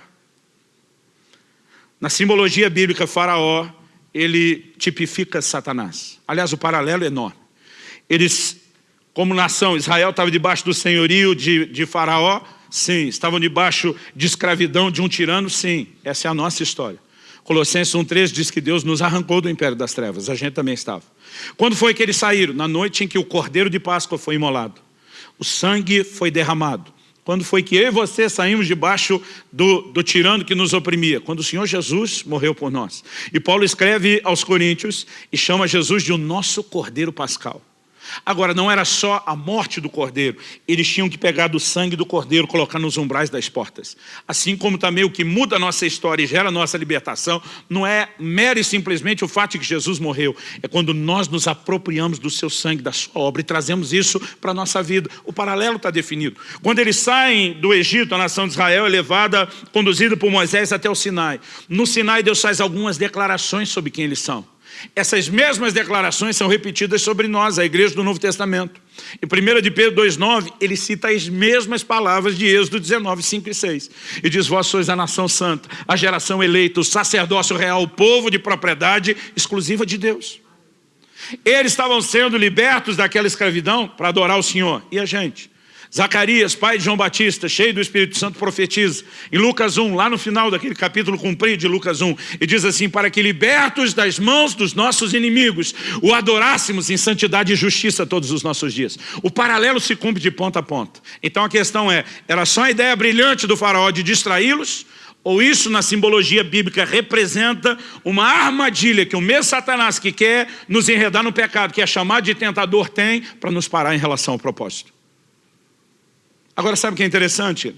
Na simbologia bíblica, faraó, ele tipifica Satanás. Aliás, o paralelo é enorme. Eles como nação, Israel estava debaixo do senhorio de, de faraó? Sim. Estavam debaixo de escravidão de um tirano? Sim. Essa é a nossa história. Colossenses 1,3 diz que Deus nos arrancou do império das trevas. A gente também estava. Quando foi que eles saíram? Na noite em que o cordeiro de Páscoa foi imolado. O sangue foi derramado. Quando foi que eu e você saímos debaixo do, do tirano que nos oprimia? Quando o Senhor Jesus morreu por nós. E Paulo escreve aos Coríntios e chama Jesus de o nosso cordeiro pascal. Agora, não era só a morte do cordeiro, eles tinham que pegar do sangue do cordeiro, colocar nos umbrais das portas. Assim como também o que muda a nossa história e gera a nossa libertação, não é mero e simplesmente o fato de que Jesus morreu, é quando nós nos apropriamos do seu sangue, da sua obra, e trazemos isso para a nossa vida. O paralelo está definido. Quando eles saem do Egito, a nação de Israel é levada, conduzida por Moisés até o Sinai. No Sinai, Deus faz algumas declarações sobre quem eles são. Essas mesmas declarações são repetidas sobre nós, a igreja do Novo Testamento. Em 1 de Pedro 2,9, ele cita as mesmas palavras de Êxodo 19, 5 e 6. E diz, vós sois a nação santa, a geração eleita, o sacerdócio real, o povo de propriedade exclusiva de Deus. Eles estavam sendo libertos daquela escravidão para adorar o Senhor. E a gente? Zacarias, pai de João Batista, cheio do Espírito Santo, profetiza. Em Lucas 1, lá no final daquele capítulo cumprido de Lucas 1, e diz assim, para que libertos das mãos dos nossos inimigos, o adorássemos em santidade e justiça todos os nossos dias. O paralelo se cumpre de ponta a ponta. Então a questão é, era só a ideia brilhante do faraó de distraí-los, ou isso na simbologia bíblica representa uma armadilha que o mesmo Satanás que quer nos enredar no pecado, que é chamado de tentador, tem para nos parar em relação ao propósito. Agora, sabe o que é interessante?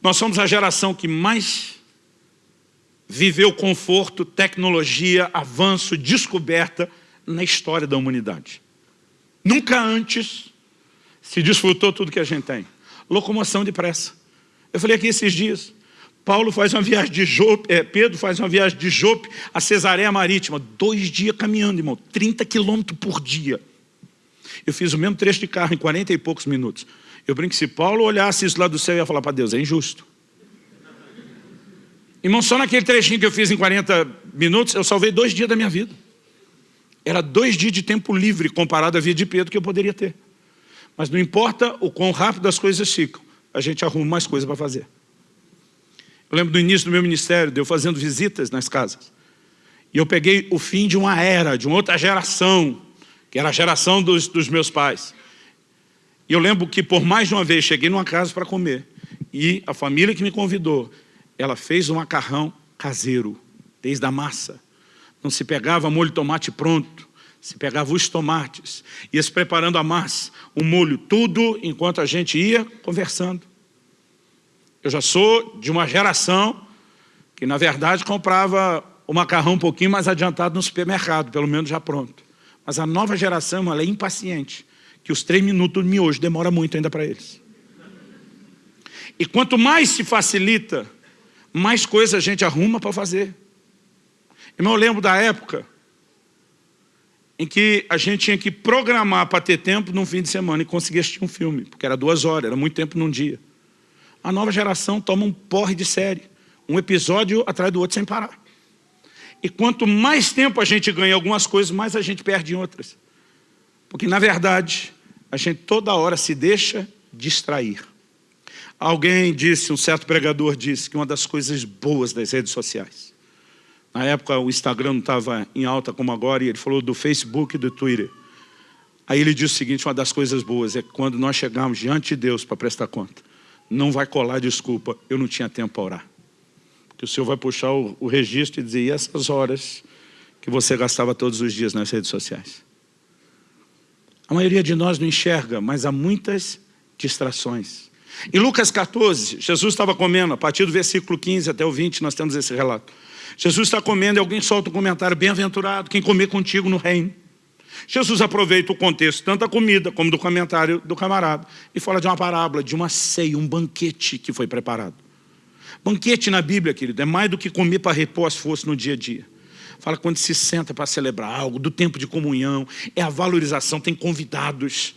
Nós somos a geração que mais viveu conforto, tecnologia, avanço, descoberta na história da humanidade. Nunca antes se desfrutou tudo que a gente tem. Locomoção depressa. Eu falei aqui esses dias, Paulo faz uma viagem de Jope, é, Pedro faz uma viagem de Jope a Cesareia Marítima, dois dias caminhando, irmão, 30 quilômetros por dia. Eu fiz o mesmo trecho de carro em 40 e poucos minutos. Eu brinco que se Paulo olhasse isso lá do céu, ia falar para Deus, é injusto. Irmão, só naquele trechinho que eu fiz em 40 minutos, eu salvei dois dias da minha vida. Era dois dias de tempo livre comparado à vida de Pedro que eu poderia ter. Mas não importa o quão rápido as coisas ficam, a gente arruma mais coisa para fazer. Eu lembro do início do meu ministério, de eu fazendo visitas nas casas. E eu peguei o fim de uma era, de uma outra geração, que era a geração dos, dos meus pais. E eu lembro que por mais de uma vez cheguei numa casa para comer e a família que me convidou, ela fez um macarrão caseiro, desde a massa. Não se pegava molho de tomate pronto, se pegava os tomates, ia se preparando a massa, o molho, tudo enquanto a gente ia conversando. Eu já sou de uma geração que, na verdade, comprava o macarrão um pouquinho mais adiantado no supermercado, pelo menos já pronto. Mas a nova geração, ela é impaciente que os três minutos de miojo demora muito ainda para eles. E quanto mais se facilita, mais coisa a gente arruma para fazer. Irmão, eu lembro da época em que a gente tinha que programar para ter tempo num fim de semana e conseguir assistir um filme, porque era duas horas, era muito tempo num dia. A nova geração toma um porre de série, um episódio atrás do outro sem parar. E quanto mais tempo a gente ganha em algumas coisas, mais a gente perde em outras. Porque, na verdade, a gente toda hora se deixa distrair. Alguém disse, um certo pregador disse, que uma das coisas boas das redes sociais. Na época o Instagram não estava em alta como agora, e ele falou do Facebook e do Twitter. Aí ele diz o seguinte, uma das coisas boas é que quando nós chegarmos diante de Deus para prestar conta, não vai colar desculpa, eu não tinha tempo para orar. Porque o Senhor vai puxar o, o registro e dizer, e essas horas que você gastava todos os dias nas redes sociais? A maioria de nós não enxerga, mas há muitas distrações. Em Lucas 14, Jesus estava comendo, a partir do versículo 15 até o 20, nós temos esse relato. Jesus está comendo e alguém solta um comentário, bem-aventurado, quem comer contigo no reino. Jesus aproveita o contexto, tanto da comida como do comentário do camarada, e fala de uma parábola, de uma ceia, um banquete que foi preparado. Banquete na Bíblia, querido, é mais do que comer para repor as forças no dia a dia. Fala quando se senta para celebrar algo, do tempo de comunhão, é a valorização, tem convidados.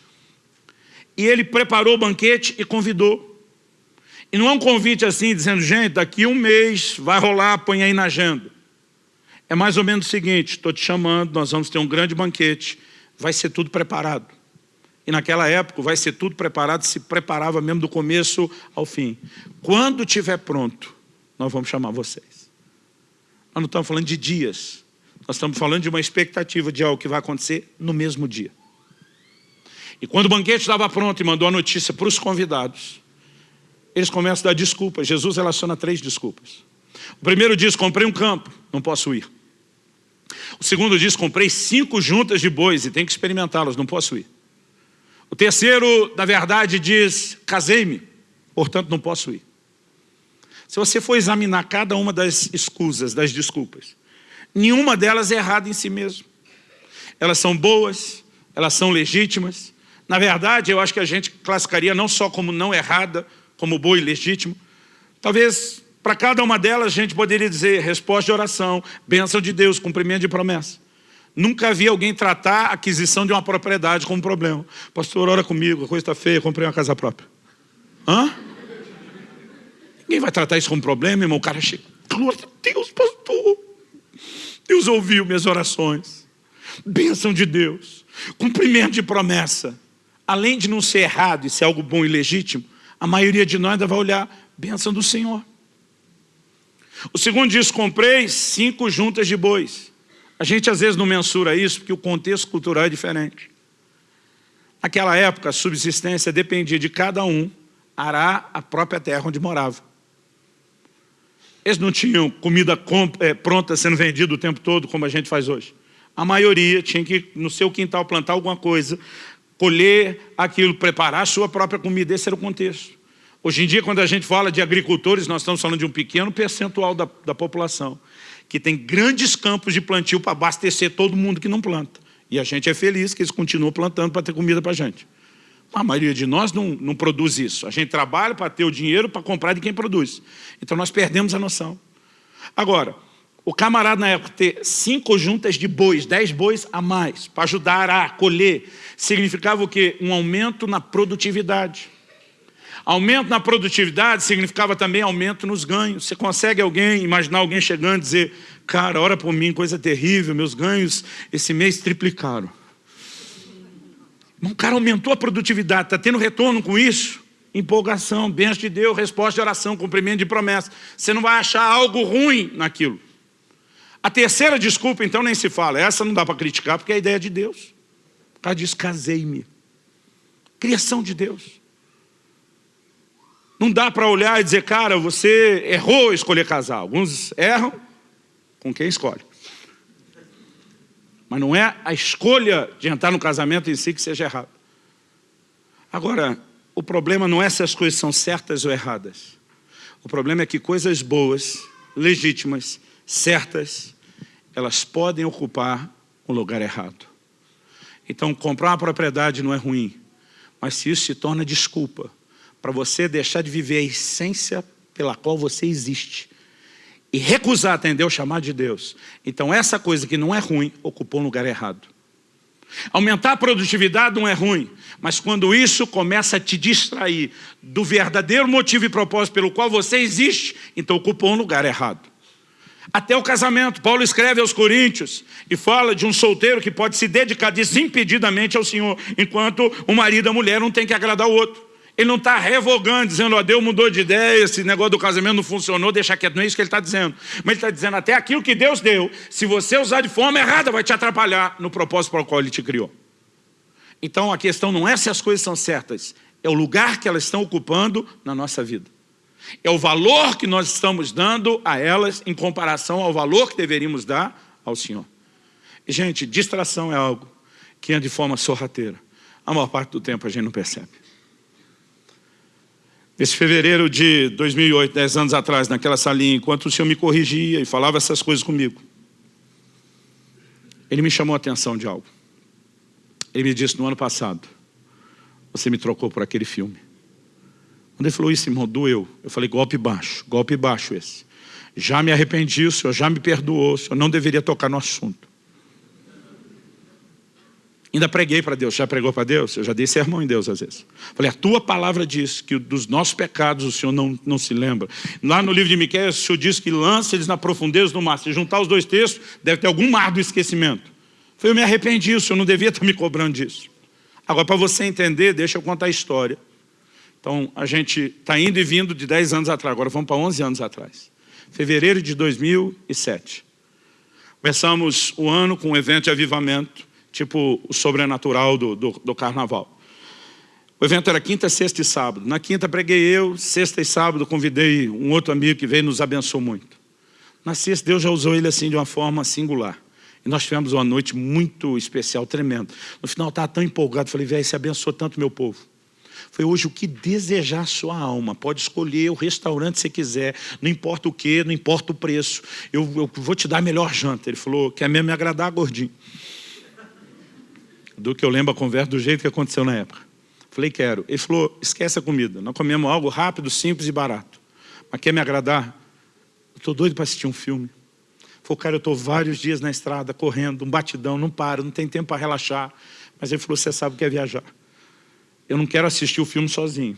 E ele preparou o banquete e convidou. E não é um convite assim, dizendo, gente, daqui um mês vai rolar, põe aí na agenda. É mais ou menos o seguinte, estou te chamando, nós vamos ter um grande banquete, vai ser tudo preparado. E naquela época vai ser tudo preparado, se preparava mesmo do começo ao fim. Quando estiver pronto, nós vamos chamar vocês. Nós não estamos falando de dias, nós estamos falando de uma expectativa de algo que vai acontecer no mesmo dia. E quando o banquete estava pronto e mandou a notícia para os convidados, eles começam a dar desculpas. Jesus relaciona três desculpas. O primeiro diz, comprei um campo, não posso ir. O segundo diz, comprei cinco juntas de bois e tenho que experimentá-las, não posso ir. O terceiro, na verdade, diz, casei-me, portanto não posso ir. Se você for examinar cada uma das escusas, das desculpas, nenhuma delas é errada em si mesmo. Elas são boas, elas são legítimas. Na verdade, eu acho que a gente classificaria não só como não errada, como boa e legítimo. Talvez para cada uma delas a gente poderia dizer resposta de oração, bênção de Deus, cumprimento de promessa. Nunca vi alguém tratar a aquisição de uma propriedade como problema. Pastor, ora comigo, a coisa está feia, comprei uma casa própria. Hã? Ninguém vai tratar isso como problema, irmão. O cara chega, glória a Deus, pastor. Deus ouviu minhas orações. Bênção de Deus. Cumprimento de promessa. Além de não ser errado e ser algo bom e legítimo, a maioria de nós ainda vai olhar, bênção do Senhor. O segundo diz, comprei cinco juntas de bois. A gente às vezes não mensura isso porque o contexto cultural é diferente. Naquela época, a subsistência dependia de cada um arar a própria terra onde morava. Eles não tinham comida é, pronta sendo vendida o tempo todo, como a gente faz hoje. A maioria tinha que, no seu quintal, plantar alguma coisa, colher aquilo, preparar a sua própria comida. Esse era o contexto. Hoje em dia, quando a gente fala de agricultores, nós estamos falando de um pequeno percentual da, da população, que tem grandes campos de plantio para abastecer todo mundo que não planta. E a gente é feliz que eles continuam plantando para ter comida para a gente. A maioria de nós não, não produz isso. A gente trabalha para ter o dinheiro para comprar de quem produz. Então nós perdemos a noção. Agora, o camarada na época ter cinco juntas de bois, dez bois a mais, para ajudar a colher, significava o quê? Um aumento na produtividade. Aumento na produtividade significava também aumento nos ganhos. Você consegue alguém, imaginar alguém chegando e dizer, cara, ora por mim, coisa terrível, meus ganhos esse mês triplicaram. Um cara aumentou a produtividade, está tendo retorno com isso? Empolgação, bênção de Deus, resposta de oração, cumprimento de promessa. Você não vai achar algo ruim naquilo. A terceira desculpa, então, nem se fala. Essa não dá para criticar, porque é a ideia de Deus. O cara diz, casei-me. Criação de Deus. Não dá para olhar e dizer, cara, você errou escolher casar. Alguns erram com quem escolhe. Mas não é a escolha de entrar no casamento em si que seja errado. Agora, o problema não é se as coisas são certas ou erradas. O problema é que coisas boas, legítimas, certas, elas podem ocupar um lugar errado. Então, comprar uma propriedade não é ruim, mas se isso se torna desculpa para você deixar de viver a essência pela qual você existe e recusar atender o chamado de Deus. Então essa coisa que não é ruim, ocupou um lugar errado. Aumentar a produtividade não é ruim, mas quando isso começa a te distrair do verdadeiro motivo e propósito pelo qual você existe, então ocupou um lugar errado. Até o casamento, Paulo escreve aos Coríntios e fala de um solteiro que pode se dedicar desimpedidamente ao Senhor, enquanto o marido e a mulher não tem que agradar o outro. Ele não está revogando, dizendo, ó, Deus mudou de ideia, esse negócio do casamento não funcionou, deixa quieto. Não é isso que ele está dizendo. Mas ele está dizendo, até aquilo que Deus deu, se você usar de forma errada, vai te atrapalhar no propósito para o qual Ele te criou. Então a questão não é se as coisas são certas, é o lugar que elas estão ocupando na nossa vida. É o valor que nós estamos dando a elas em comparação ao valor que deveríamos dar ao Senhor. Gente, distração é algo que é de forma sorrateira. A maior parte do tempo a gente não percebe. Esse fevereiro de 2008, 10 anos atrás, naquela salinha, enquanto o Senhor me corrigia e falava essas coisas comigo, Ele me chamou a atenção de algo. Ele me disse, no ano passado, você me trocou por aquele filme. Quando ele falou isso, irmão, doeu. Eu falei, golpe baixo, golpe baixo esse. Já me arrependi, o Senhor já me perdoou, o Senhor não deveria tocar no assunto. Ainda preguei para Deus. Já pregou para Deus? Eu já dei sermão em Deus às vezes. Falei, a tua palavra diz que dos nossos pecados o Senhor não, não se lembra. Lá no livro de Miquel, o Senhor diz que lança eles na profundeza do mar. Se juntar os dois textos, deve ter algum mar do esquecimento. Falei, eu me arrependi, o Senhor não devia estar me cobrando disso. Agora, para você entender, deixa eu contar a história. Então, a gente está indo e vindo de 10 anos atrás, agora vamos para 11 anos atrás. Fevereiro de 2007. Começamos o ano com um evento de avivamento tipo o sobrenatural do, do, do carnaval. O evento era quinta, sexta e sábado. Na quinta preguei eu, sexta e sábado convidei um outro amigo que veio e nos abençoou muito. Na sexta Deus já usou ele assim de uma forma singular. E nós tivemos uma noite muito especial, tremenda. No final eu estava tão empolgado, falei, velho, você abençoou tanto meu povo. Foi hoje o que desejar sua alma. Pode escolher o restaurante que você quiser, não importa o que, não importa o preço. Eu, eu vou te dar a melhor janta. Ele falou, quer mesmo me agradar, gordinho do que eu lembro a conversa do jeito que aconteceu na época. Falei, quero. Ele falou, esquece a comida. Nós comemos algo rápido, simples e barato. Mas quer me agradar? Eu estou doido para assistir um filme. Falei, cara, eu estou vários dias na estrada, correndo, um batidão, não paro, não tem tempo para relaxar. Mas ele falou, você sabe o que é viajar. Eu não quero assistir o filme sozinho.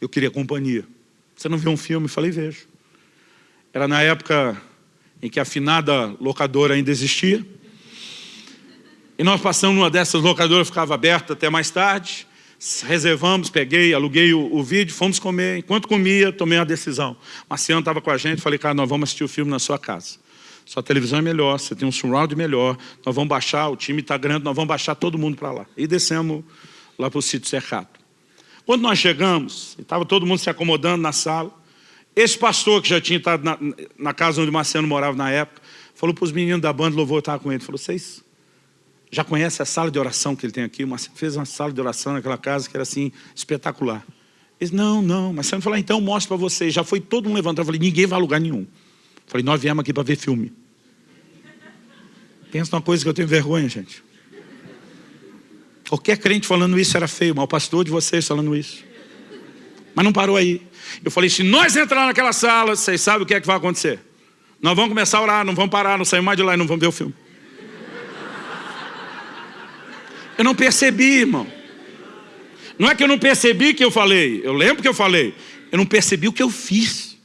Eu queria companhia. Você não viu um filme? Falei, vejo. Era na época em que a afinada locadora ainda existia. E nós passamos numa dessas locadoras, ficava aberta até mais tarde. Reservamos, peguei, aluguei o, o vídeo, fomos comer. Enquanto comia, tomei uma decisão. Marciano estava com a gente, falei, cara, nós vamos assistir o filme na sua casa. Sua televisão é melhor, você tem um surround melhor, nós vamos baixar, o time está grande, nós vamos baixar todo mundo para lá. E descemos lá para o sítio cercado. Quando nós chegamos, estava todo mundo se acomodando na sala, esse pastor que já tinha estado na, na casa onde Marciano morava na época, falou para os meninos da banda, louvor estava com ele, falou, vocês já conhece a sala de oração que ele tem aqui? Uma, fez uma sala de oração naquela casa que era assim, espetacular. Ele não, não, mas você não falou, então mostra para vocês. Já foi todo mundo levantado. Eu falei, ninguém vai a lugar nenhum. Eu falei, nós viemos aqui para ver filme. Pensa numa coisa que eu tenho vergonha, gente. Qualquer crente falando isso era feio, mas o pastor de vocês falando isso. Mas não parou aí. Eu falei, se nós entrar naquela sala, vocês sabem o que é que vai acontecer. Nós vamos começar a orar, não vamos parar, não saímos mais de lá e não vamos ver o filme. Eu não percebi, irmão. Não é que eu não percebi que eu falei, eu lembro que eu falei. Eu não percebi o que eu fiz.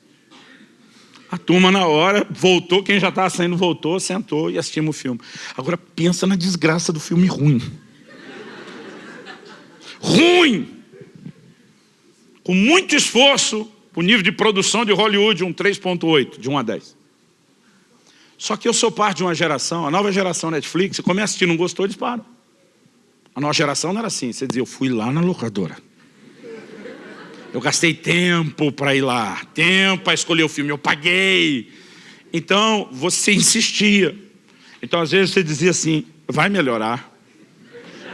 A turma na hora voltou, quem já estava saindo voltou, sentou e assistimos o filme. Agora pensa na desgraça do filme ruim. ruim! Com muito esforço, o nível de produção de Hollywood, um 3.8, de 1 a 10. Só que eu sou parte de uma geração, a nova geração Netflix, você começa a assistir, não gostou, eles param. A nossa geração não era assim. Você dizia, eu fui lá na locadora. Eu gastei tempo para ir lá, tempo para escolher o filme, eu paguei. Então, você insistia. Então, às vezes, você dizia assim, vai melhorar.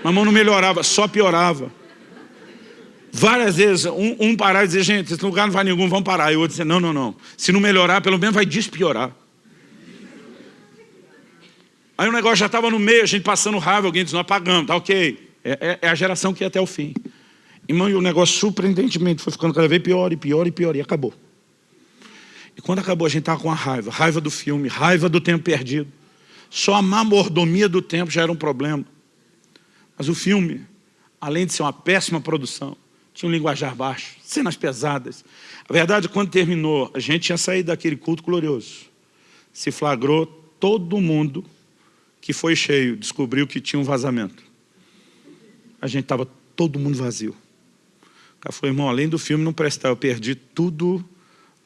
Mas não melhorava, só piorava. Várias vezes, um, um parar e dizer, gente, esse lugar não vai nenhum, vamos parar. E o outro dizer, não, não, não. Se não melhorar, pelo menos vai despiorar. Aí o negócio já estava no meio, a gente passando raiva, alguém diz, nós pagamos, tá ok. É, é, é, a geração que ia até o fim. Irmão, e o negócio surpreendentemente foi ficando cada vez pior e pior e pior, e acabou. E quando acabou, a gente estava com a raiva, raiva do filme, raiva do tempo perdido. Só a má mordomia do tempo já era um problema. Mas o filme, além de ser uma péssima produção, tinha um linguajar baixo, cenas pesadas. A verdade, quando terminou, a gente tinha saído daquele culto glorioso. Se flagrou todo mundo que foi cheio, descobriu que tinha um vazamento. A gente estava todo mundo vazio. O cara falou, irmão, além do filme não prestar, eu perdi tudo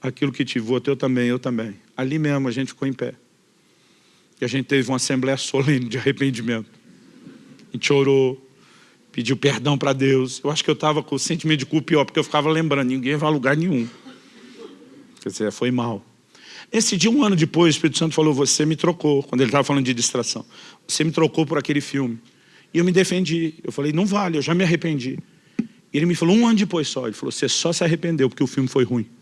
aquilo que tive, outro eu também, eu também. Ali mesmo a gente ficou em pé. E a gente teve uma assembleia solene de arrependimento. A gente orou, pediu perdão para Deus. Eu acho que eu estava com o sentimento de culpa pior, porque eu ficava lembrando, ninguém vai a lugar nenhum. Quer dizer, foi mal. Esse dia, um ano depois, o Espírito Santo falou, você me trocou, quando ele estava falando de distração. Você me trocou por aquele filme. E eu me defendi. Eu falei, não vale, eu já me arrependi. E ele me falou, um ano depois só, ele falou, você só se arrependeu porque o filme foi ruim. [LAUGHS]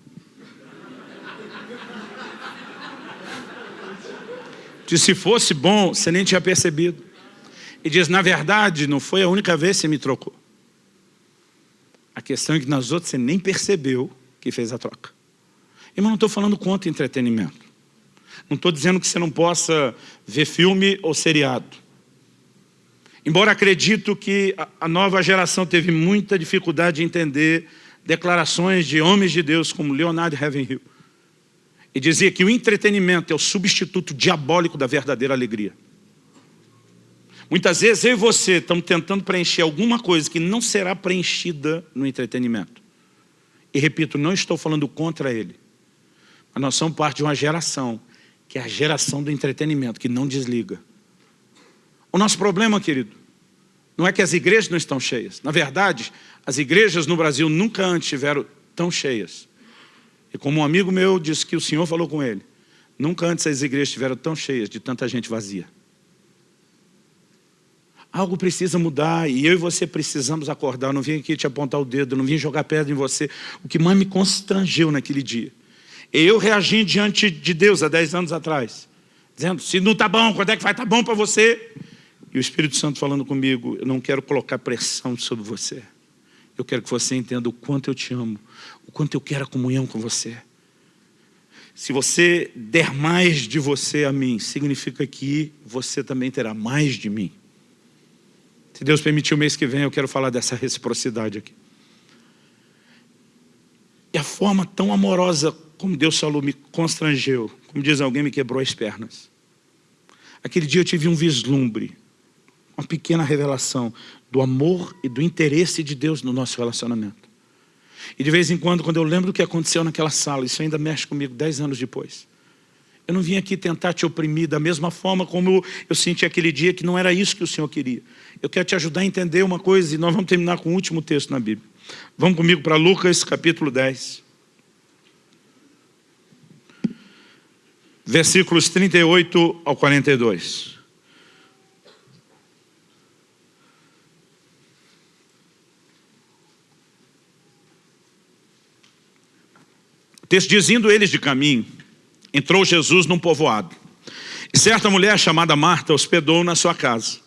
Diz, se fosse bom, você nem tinha percebido. E diz, na verdade, não foi a única vez que você me trocou. A questão é que nas outras você nem percebeu que fez a troca. Irmão, não estou falando contra entretenimento. Não estou dizendo que você não possa ver filme ou seriado. Embora acredito que a nova geração teve muita dificuldade de entender declarações de homens de Deus como Leonardo Ravenhill. E dizia que o entretenimento é o substituto diabólico da verdadeira alegria. Muitas vezes eu e você estamos tentando preencher alguma coisa que não será preenchida no entretenimento. E repito, não estou falando contra ele. Nós somos parte de uma geração, que é a geração do entretenimento, que não desliga. O nosso problema, querido, não é que as igrejas não estão cheias. Na verdade, as igrejas no Brasil nunca antes estiveram tão cheias. E como um amigo meu disse que o Senhor falou com ele, nunca antes as igrejas estiveram tão cheias de tanta gente vazia. Algo precisa mudar e eu e você precisamos acordar. Eu não vim aqui te apontar o dedo, não vim jogar pedra em você. O que mais me constrangeu naquele dia. Eu reagi diante de Deus há 10 anos atrás, dizendo, se não está bom, quando é que vai estar tá bom para você? E o Espírito Santo falando comigo, eu não quero colocar pressão sobre você. Eu quero que você entenda o quanto eu te amo, o quanto eu quero a comunhão com você. Se você der mais de você a mim, significa que você também terá mais de mim. Se Deus permitir o mês que vem, eu quero falar dessa reciprocidade aqui. E a forma tão amorosa como Deus falou me constrangeu, como diz alguém, me quebrou as pernas. Aquele dia eu tive um vislumbre, uma pequena revelação do amor e do interesse de Deus no nosso relacionamento. E de vez em quando, quando eu lembro do que aconteceu naquela sala, isso ainda mexe comigo dez anos depois. Eu não vim aqui tentar te oprimir da mesma forma como eu senti aquele dia que não era isso que o Senhor queria. Eu quero te ajudar a entender uma coisa e nós vamos terminar com o último texto na Bíblia. Vamos comigo para Lucas capítulo 10. Versículos 38 ao 42. O texto eles de caminho, entrou Jesus num povoado. E certa mulher chamada Marta hospedou na sua casa.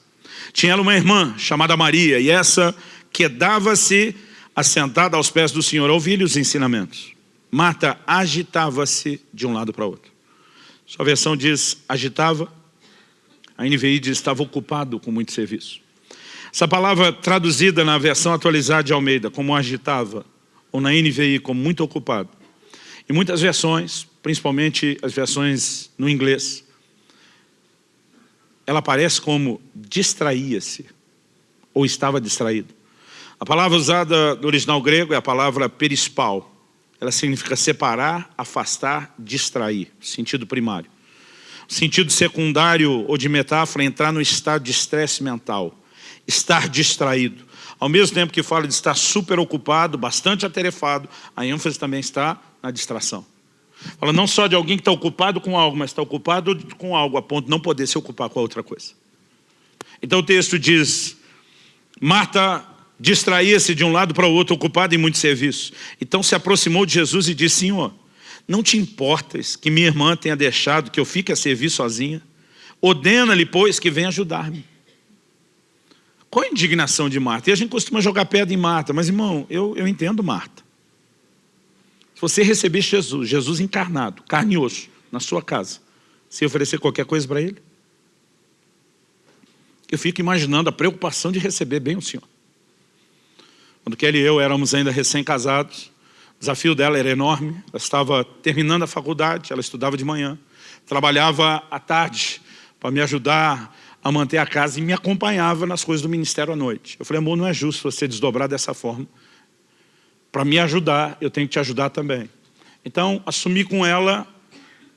Tinha ela uma irmã chamada Maria, e essa quedava-se assentada aos pés do Senhor a ouvir os ensinamentos. Marta agitava-se de um lado para outro. Sua versão diz agitava, a NVI diz estava ocupado com muito serviço. Essa palavra traduzida na versão atualizada de Almeida como agitava, ou na NVI como muito ocupado. Em muitas versões, principalmente as versões no inglês, ela aparece como distraía-se, ou estava distraído. A palavra usada no original grego é a palavra perispal. Ela significa separar, afastar, distrair, sentido primário. Sentido secundário ou de metáfora é entrar no estado de estresse mental, estar distraído. Ao mesmo tempo que fala de estar super ocupado, bastante atarefado, a ênfase também está na distração. Fala não só de alguém que está ocupado com algo, mas está ocupado com algo a ponto de não poder se ocupar com a outra coisa. Então o texto diz, Marta distraía-se de um lado para o outro, ocupada em muito serviço. Então se aproximou de Jesus e disse, Senhor, não te importas que minha irmã tenha deixado que eu fique a servir sozinha? Ordena-lhe, pois, que venha ajudar-me. Qual a indignação de Marta? E a gente costuma jogar pedra em Marta, mas irmão, eu, eu entendo Marta. Se você receber Jesus, Jesus encarnado, carne e osso, na sua casa, se oferecer qualquer coisa para Ele? Eu fico imaginando a preocupação de receber bem o Senhor. Quando Kelly e eu éramos ainda recém-casados, o desafio dela era enorme, ela estava terminando a faculdade, ela estudava de manhã, trabalhava à tarde para me ajudar a manter a casa e me acompanhava nas coisas do ministério à noite. Eu falei, amor, não é justo você desdobrar dessa forma para me ajudar, eu tenho que te ajudar também. Então, assumi com ela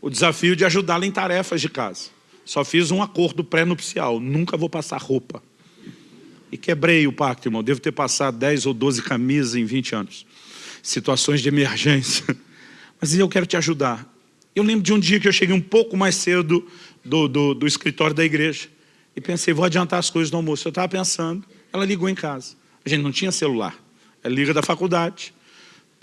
o desafio de ajudá-la em tarefas de casa. Só fiz um acordo pré-nupcial, nunca vou passar roupa. E quebrei o pacto, irmão. Devo ter passado 10 ou 12 camisas em 20 anos. Situações de emergência. [LAUGHS] Mas eu quero te ajudar. Eu lembro de um dia que eu cheguei um pouco mais cedo do, do, do escritório da igreja. E pensei, vou adiantar as coisas do almoço. Eu estava pensando, ela ligou em casa. A gente não tinha celular. Ela liga da faculdade,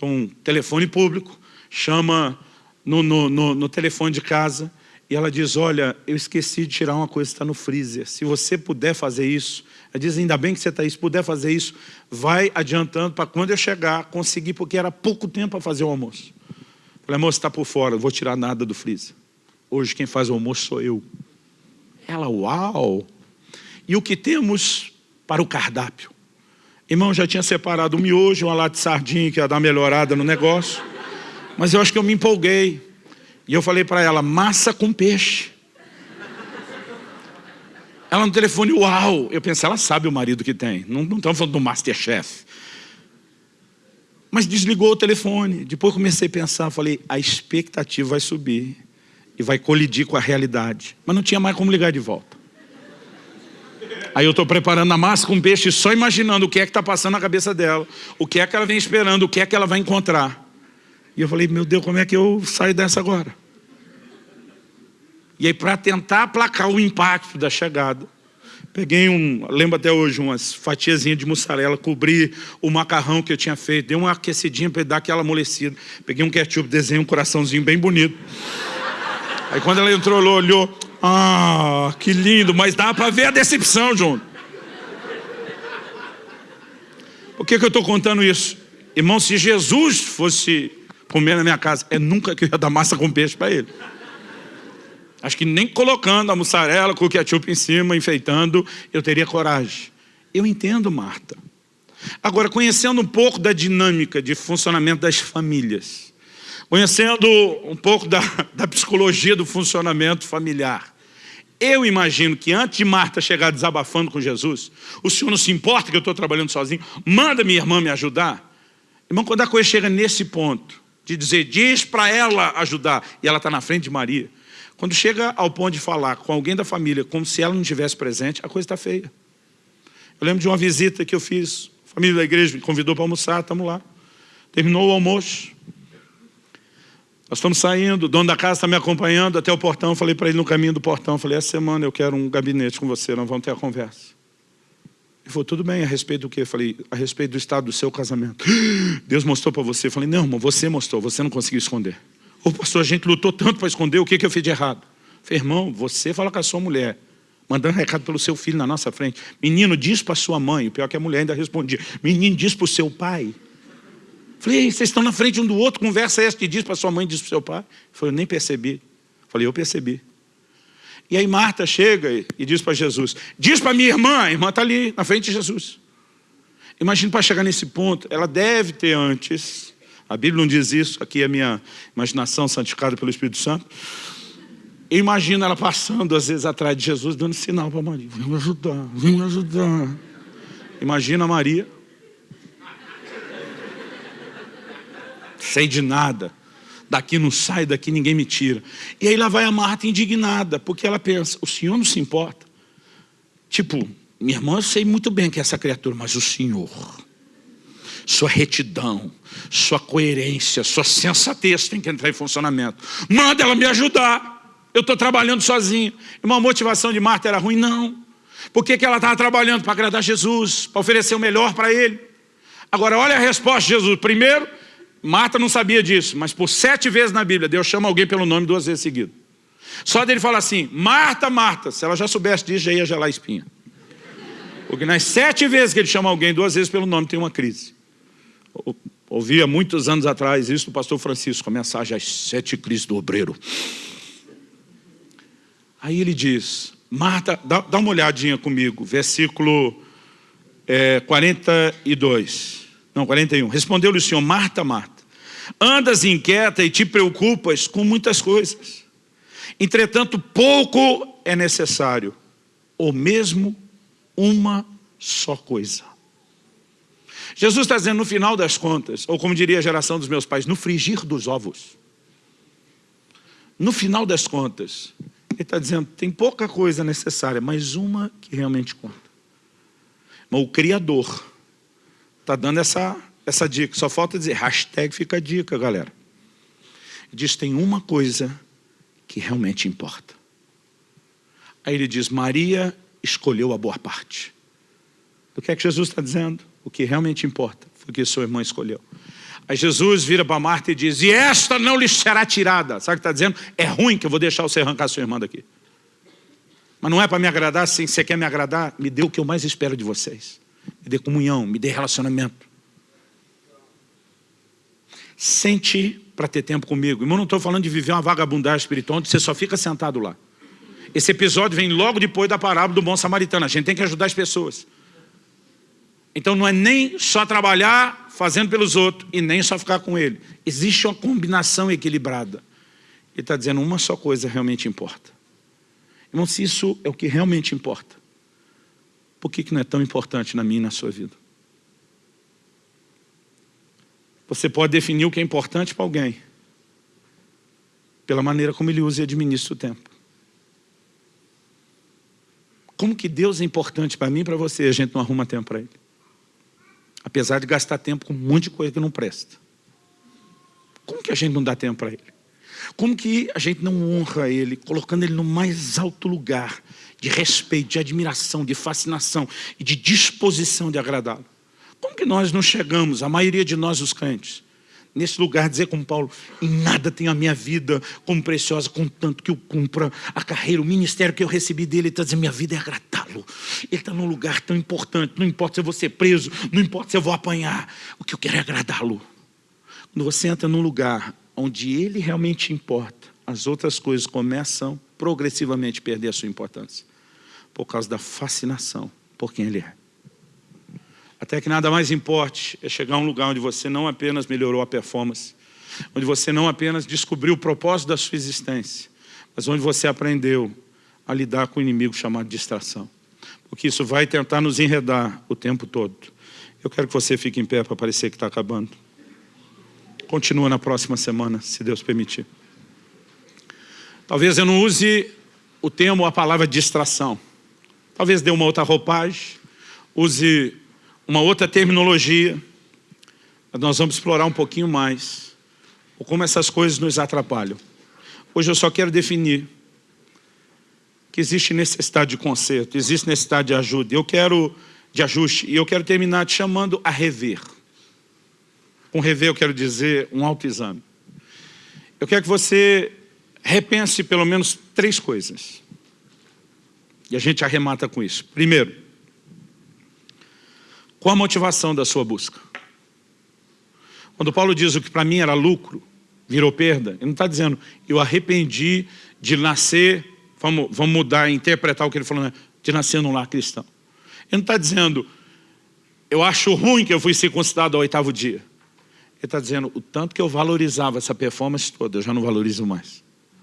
um telefone público, chama no, no, no, no telefone de casa e ela diz, olha, eu esqueci de tirar uma coisa que está no freezer. Se você puder fazer isso, ela diz, ainda bem que você está aí, se puder fazer isso, vai adiantando para quando eu chegar, conseguir, porque era pouco tempo para fazer o almoço. Falei, moça, está por fora, não vou tirar nada do freezer. Hoje quem faz o almoço sou eu. Ela, uau! E o que temos para o cardápio? Irmão, já tinha separado um miojo, uma lata de sardinha, que ia dar melhorada no negócio. Mas eu acho que eu me empolguei. E eu falei para ela, massa com peixe. Ela no telefone, uau! Eu pensei, ela sabe o marido que tem. Não, estamos falando do Masterchef. Mas desligou o telefone. Depois comecei a pensar, falei, a expectativa vai subir e vai colidir com a realidade. Mas não tinha mais como ligar de volta. Aí eu estou preparando a massa com peixe só imaginando o que é que está passando na cabeça dela, o que é que ela vem esperando, o que é que ela vai encontrar. E eu falei, meu Deus, como é que eu saio dessa agora? E aí, para tentar aplacar o impacto da chegada, peguei um, lembro até hoje, umas fatiazinhas de mussarela, cobri o macarrão que eu tinha feito, dei uma aquecidinha para dar aquela amolecida. Peguei um ketchup, desenhei um coraçãozinho bem bonito. Aí quando ela entrou, ela olhou, ah, que lindo, mas dá para ver a decepção, João. Por que, que eu estou contando isso? Irmão, se Jesus fosse comer na minha casa, é nunca que eu ia dar massa com peixe para ele. Acho que nem colocando a mussarela com o ketchup em cima, enfeitando, eu teria coragem. Eu entendo, Marta. Agora, conhecendo um pouco da dinâmica de funcionamento das famílias, conhecendo um pouco da, da psicologia do funcionamento familiar. Eu imagino que antes de Marta chegar desabafando com Jesus, o Senhor não se importa que eu estou trabalhando sozinho, manda minha irmã me ajudar. Irmão, quando a coisa chega nesse ponto, de dizer, diz para ela ajudar, e ela está na frente de Maria, quando chega ao ponto de falar com alguém da família, como se ela não estivesse presente, a coisa está feia. Eu lembro de uma visita que eu fiz, a família da igreja me convidou para almoçar, estamos lá. Terminou o almoço, nós estamos saindo, o dono da casa está me acompanhando até o portão. Falei para ele no caminho do portão, falei, essa semana eu quero um gabinete com você, nós vamos ter a conversa. Ele falou, tudo bem, a respeito do quê? Falei, a respeito do estado do seu casamento. [GASPS] Deus mostrou para você. Falei, não, irmão, você mostrou, você não conseguiu esconder. Ô pastor, a gente lutou tanto para esconder, o que, que eu fiz de errado? Falei, irmão, você fala com a sua mulher, mandando recado pelo seu filho na nossa frente. Menino, diz para sua mãe, o pior é que a mulher ainda respondia. Menino, diz para o seu pai. Falei, vocês estão na frente um do outro, conversa essa que diz para sua mãe, diz para o seu pai. Falei, eu nem percebi. Falei, eu percebi. E aí Marta chega e diz para Jesus, diz para minha irmã, a irmã está ali, na frente de Jesus. Imagina para chegar nesse ponto, ela deve ter antes, a Bíblia não diz isso, aqui é a minha imaginação santificada pelo Espírito Santo. Eu imagino ela passando, às vezes, atrás de Jesus, dando sinal para Maria, vem me ajudar, vem me ajudar. Imagina Maria, sei de nada, daqui não sai, daqui ninguém me tira. E aí lá vai a Marta indignada, porque ela pensa, o senhor não se importa? Tipo, minha irmã, eu sei muito bem que é essa criatura, mas o senhor, sua retidão, sua coerência, sua sensatez tem que entrar em funcionamento. Manda ela me ajudar. Eu estou trabalhando sozinho. Uma motivação de Marta era ruim? Não. Por que, que ela estava trabalhando? Para agradar Jesus, para oferecer o melhor para ele. Agora, olha a resposta de Jesus. Primeiro, Marta não sabia disso, mas por sete vezes na Bíblia, Deus chama alguém pelo nome duas vezes seguido. Só dele fala assim, Marta, Marta, se ela já soubesse disso, já ia gelar a espinha. Porque nas sete vezes que ele chama alguém duas vezes pelo nome, tem uma crise. Ouvia muitos anos atrás isso do pastor Francisco, a mensagem As Sete Crises do Obreiro. Aí ele diz, Marta, dá, dá uma olhadinha comigo, versículo é, 42. Não, 41. Respondeu-lhe o Senhor, Marta, Marta, andas inquieta e te preocupas com muitas coisas. Entretanto, pouco é necessário, ou mesmo uma só coisa. Jesus está dizendo no final das contas, ou como diria a geração dos meus pais, no frigir dos ovos. No final das contas, ele está dizendo, tem pouca coisa necessária, mas uma que realmente conta. O Criador está dando essa, essa dica. Só falta dizer, hashtag fica a dica, galera. Diz, tem uma coisa que realmente importa. Aí ele diz, Maria escolheu a boa parte. O que é que Jesus está dizendo? O que realmente importa foi o que sua irmã escolheu. Aí Jesus vira para Marta e diz, e esta não lhe será tirada. Sabe o que está dizendo? É ruim que eu vou deixar você arrancar sua irmã daqui. Mas não é para me agradar, sim, você quer me agradar, me dê o que eu mais espero de vocês. Me dê comunhão, me dê relacionamento. Sente para ter tempo comigo. Irmão, não estou falando de viver uma vagabundagem espiritual onde você só fica sentado lá. Esse episódio vem logo depois da parábola do bom samaritano. A gente tem que ajudar as pessoas. Então não é nem só trabalhar fazendo pelos outros e nem só ficar com ele. Existe uma combinação equilibrada. Ele está dizendo uma só coisa realmente importa. Irmão, se isso é o que realmente importa, por que, que não é tão importante na minha e na sua vida? Você pode definir o que é importante para alguém pela maneira como ele usa e administra o tempo. Como que Deus é importante para mim e para você, a gente não arruma tempo para Ele? Apesar de gastar tempo com um monte de coisa que não presta. Como que a gente não dá tempo para Ele? Como que a gente não honra Ele, colocando Ele no mais alto lugar de respeito, de admiração, de fascinação e de disposição de agradá-lo? Como que nós não chegamos, a maioria de nós os crentes, nesse lugar, dizer como Paulo, em nada tenho a minha vida como preciosa, contanto que eu cumpra a carreira, o ministério que eu recebi dele, ele está dizendo, minha vida é agradá-lo. Ele está num lugar tão importante, não importa se eu vou ser preso, não importa se eu vou apanhar, o que eu quero é agradá-lo. Quando você entra num lugar onde ele realmente importa, as outras coisas começam progressivamente a perder a sua importância, por causa da fascinação por quem ele é. Até que nada mais importe é chegar a um lugar onde você não apenas melhorou a performance, onde você não apenas descobriu o propósito da sua existência, mas onde você aprendeu a lidar com o inimigo chamado distração. Porque isso vai tentar nos enredar o tempo todo. Eu quero que você fique em pé para parecer que está acabando. Continua na próxima semana, se Deus permitir. Talvez eu não use o termo, a palavra distração. Talvez dê uma outra roupagem, use uma outra terminologia, nós vamos explorar um pouquinho mais como essas coisas nos atrapalham. Hoje eu só quero definir que existe necessidade de conserto, existe necessidade de ajuda. Eu quero de ajuste e eu quero terminar te chamando a rever. Com rever eu quero dizer um autoexame. Eu quero que você repense pelo menos três coisas. E a gente arremata com isso. Primeiro, qual a motivação da sua busca? Quando Paulo diz o que para mim era lucro, virou perda, ele não está dizendo, eu arrependi de nascer, vamos, vamos mudar, interpretar o que ele falou, né? de nascer num lar cristão. Ele não está dizendo, eu acho ruim que eu fui circuncidado ao oitavo dia. Ele está dizendo, o tanto que eu valorizava essa performance toda, eu já não valorizo mais.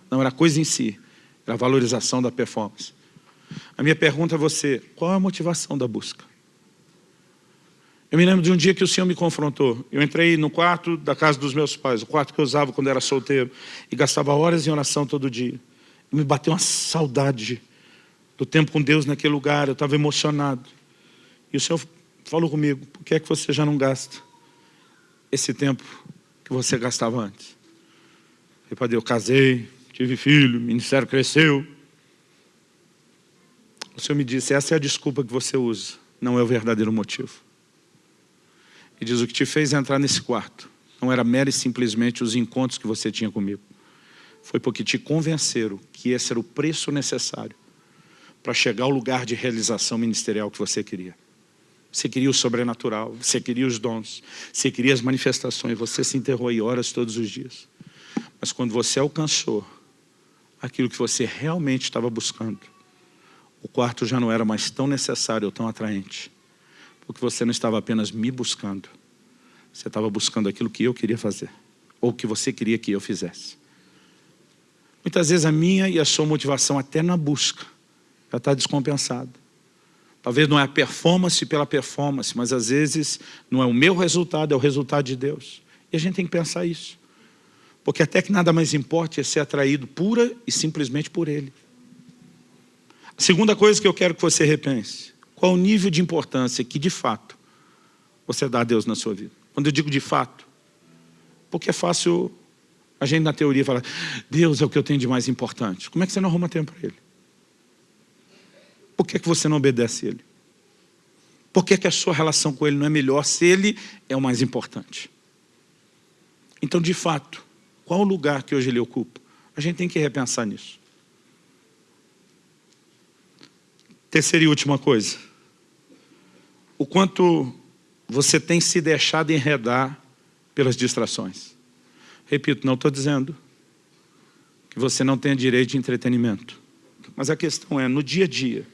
Não era coisa em si, era a valorização da performance. A minha pergunta a você, qual é a motivação da busca? Eu me lembro de um dia que o Senhor me confrontou. Eu entrei no quarto da casa dos meus pais, o quarto que eu usava quando era solteiro, e gastava horas em oração todo dia. E me bateu uma saudade do tempo com Deus naquele lugar, eu estava emocionado. E o Senhor falou comigo, por que é que você já não gasta esse tempo que você gastava antes? Eu falei, eu casei, tive filho, o ministério cresceu. O Senhor me disse, essa é a desculpa que você usa, não é o verdadeiro motivo. E diz, o que te fez entrar nesse quarto não era mero e simplesmente os encontros que você tinha comigo. Foi porque te convenceram que esse era o preço necessário para chegar ao lugar de realização ministerial que você queria. Você queria o sobrenatural, você queria os dons, você queria as manifestações, você se enterrou aí horas todos os dias. Mas quando você alcançou aquilo que você realmente estava buscando, o quarto já não era mais tão necessário ou tão atraente porque você não estava apenas me buscando, você estava buscando aquilo que eu queria fazer, ou que você queria que eu fizesse. Muitas vezes a minha e a sua motivação até na busca já está descompensada. Talvez não é a performance pela performance, mas às vezes não é o meu resultado, é o resultado de Deus. E a gente tem que pensar isso. Porque até que nada mais importa é ser atraído pura e simplesmente por Ele. A segunda coisa que eu quero que você repense. Qual o nível de importância que, de fato, você dá a Deus na sua vida? Quando eu digo de fato, porque é fácil a gente na teoria falar, Deus é o que eu tenho de mais importante. Como é que você não arruma tempo para Ele? Por que, que você não obedece a Ele? Por que, que a sua relação com Ele não é melhor se Ele é o mais importante? Então, de fato, qual o lugar que hoje Ele ocupa? A gente tem que repensar nisso. Terceira e última coisa. O quanto você tem se deixado enredar pelas distrações. Repito, não estou dizendo que você não tenha direito de entretenimento. Mas a questão é, no dia a dia,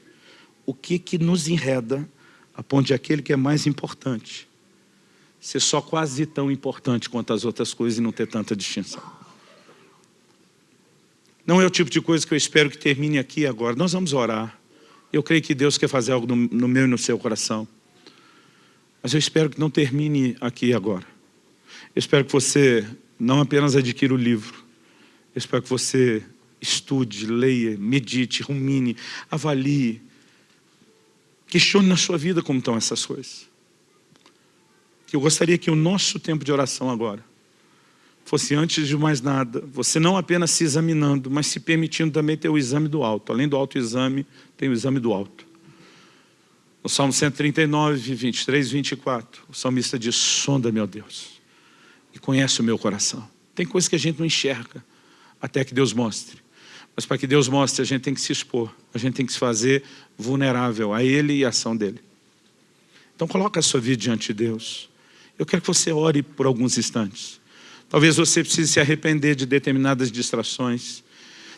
o que, que nos enreda a ponto de aquele que é mais importante ser só quase tão importante quanto as outras coisas e não ter tanta distinção. Não é o tipo de coisa que eu espero que termine aqui agora. Nós vamos orar. Eu creio que Deus quer fazer algo no, no meu e no seu coração. Mas eu espero que não termine aqui agora. Eu espero que você não apenas adquira o livro. Eu espero que você estude, leia, medite, rumine, avalie. Questione na sua vida como estão essas coisas. Eu gostaria que o nosso tempo de oração agora fosse antes de mais nada, você não apenas se examinando, mas se permitindo também ter o exame do alto. Além do autoexame, tem o exame do alto. No Salmo 139, 23, 24, o salmista diz, sonda, meu Deus, e conhece o meu coração. Tem coisas que a gente não enxerga, até que Deus mostre. Mas para que Deus mostre, a gente tem que se expor, a gente tem que se fazer vulnerável a Ele e a ação dEle. Então coloca a sua vida diante de Deus. Eu quero que você ore por alguns instantes. Talvez você precise se arrepender de determinadas distrações.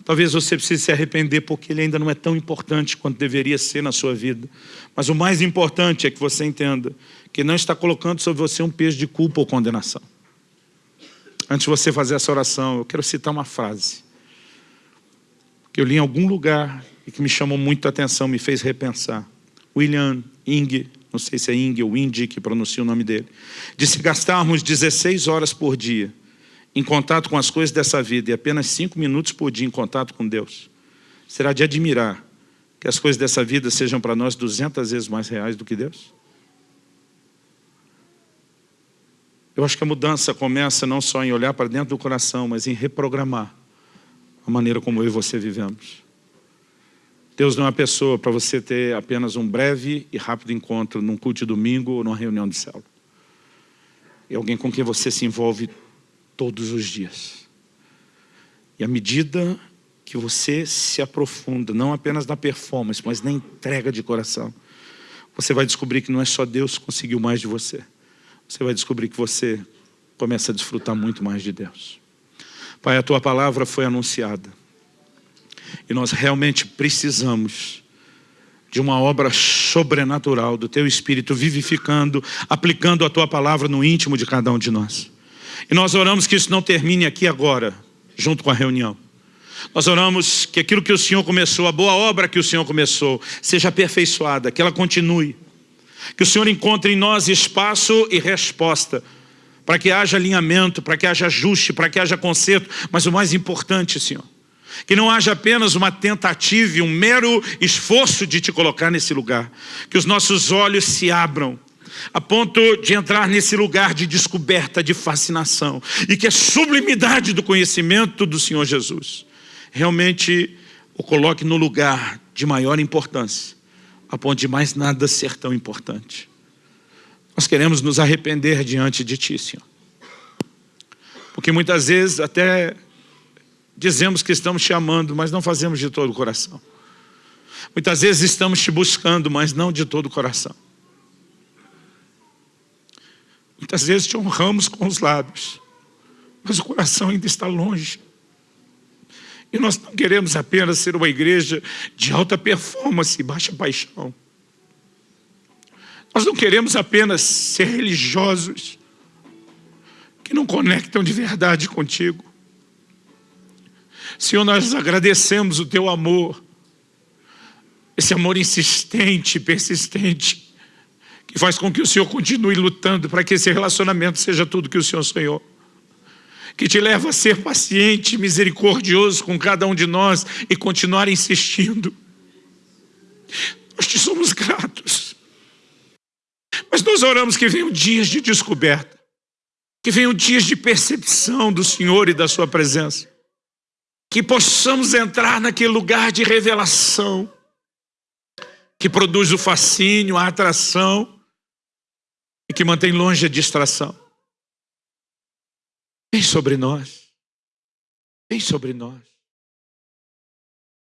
Talvez você precise se arrepender porque ele ainda não é tão importante quanto deveria ser na sua vida. Mas o mais importante é que você entenda que não está colocando sobre você um peso de culpa ou condenação. Antes de você fazer essa oração, eu quero citar uma frase que eu li em algum lugar e que me chamou muito a atenção, me fez repensar. William Ing, não sei se é Ing ou Indy que pronuncia o nome dele, disse gastarmos 16 horas por dia em contato com as coisas dessa vida e apenas 5 minutos por dia em contato com Deus, será de admirar que as coisas dessa vida sejam para nós 200 vezes mais reais do que Deus? Eu acho que a mudança começa não só em olhar para dentro do coração, mas em reprogramar a maneira como eu e você vivemos. Deus não é uma pessoa para você ter apenas um breve e rápido encontro num culto de domingo ou numa reunião de célula. É alguém com quem você se envolve todos os dias. E à medida que você se aprofunda, não apenas na performance, mas na entrega de coração, você vai descobrir que não é só Deus que conseguiu mais de você. Você vai descobrir que você começa a desfrutar muito mais de Deus. Pai, a Tua palavra foi anunciada. E nós realmente precisamos de uma obra sobrenatural do Teu Espírito vivificando, aplicando a Tua palavra no íntimo de cada um de nós. E nós oramos que isso não termine aqui agora, junto com a reunião. Nós oramos que aquilo que o Senhor começou, a boa obra que o Senhor começou, seja aperfeiçoada, que ela continue. Que o Senhor encontre em nós espaço e resposta, para que haja alinhamento, para que haja ajuste, para que haja conserto, mas o mais importante, Senhor, que não haja apenas uma tentativa e um mero esforço de te colocar nesse lugar, que os nossos olhos se abram, a ponto de entrar nesse lugar de descoberta, de fascinação, e que a sublimidade do conhecimento do Senhor Jesus realmente o coloque no lugar de maior importância, a ponto de mais nada ser tão importante. Nós queremos nos arrepender diante de Ti, Senhor. Porque muitas vezes até dizemos que estamos te amando, mas não fazemos de todo o coração. Muitas vezes estamos te buscando, mas não de todo o coração. Muitas vezes te honramos com os lábios, mas o coração ainda está longe. E nós não queremos apenas ser uma igreja de alta performance e baixa paixão. Nós não queremos apenas ser religiosos que não conectam de verdade contigo. Senhor, nós agradecemos o teu amor, esse amor insistente, persistente, e faz com que o Senhor continue lutando para que esse relacionamento seja tudo que o Senhor sonhou que te leva a ser paciente, misericordioso com cada um de nós e continuar insistindo. Nós te somos gratos. Mas nós oramos que venham dias de descoberta, que venham dias de percepção do Senhor e da sua presença, que possamos entrar naquele lugar de revelação que produz o fascínio, a atração, e que mantém longe a distração. Vem sobre nós. Vem sobre nós.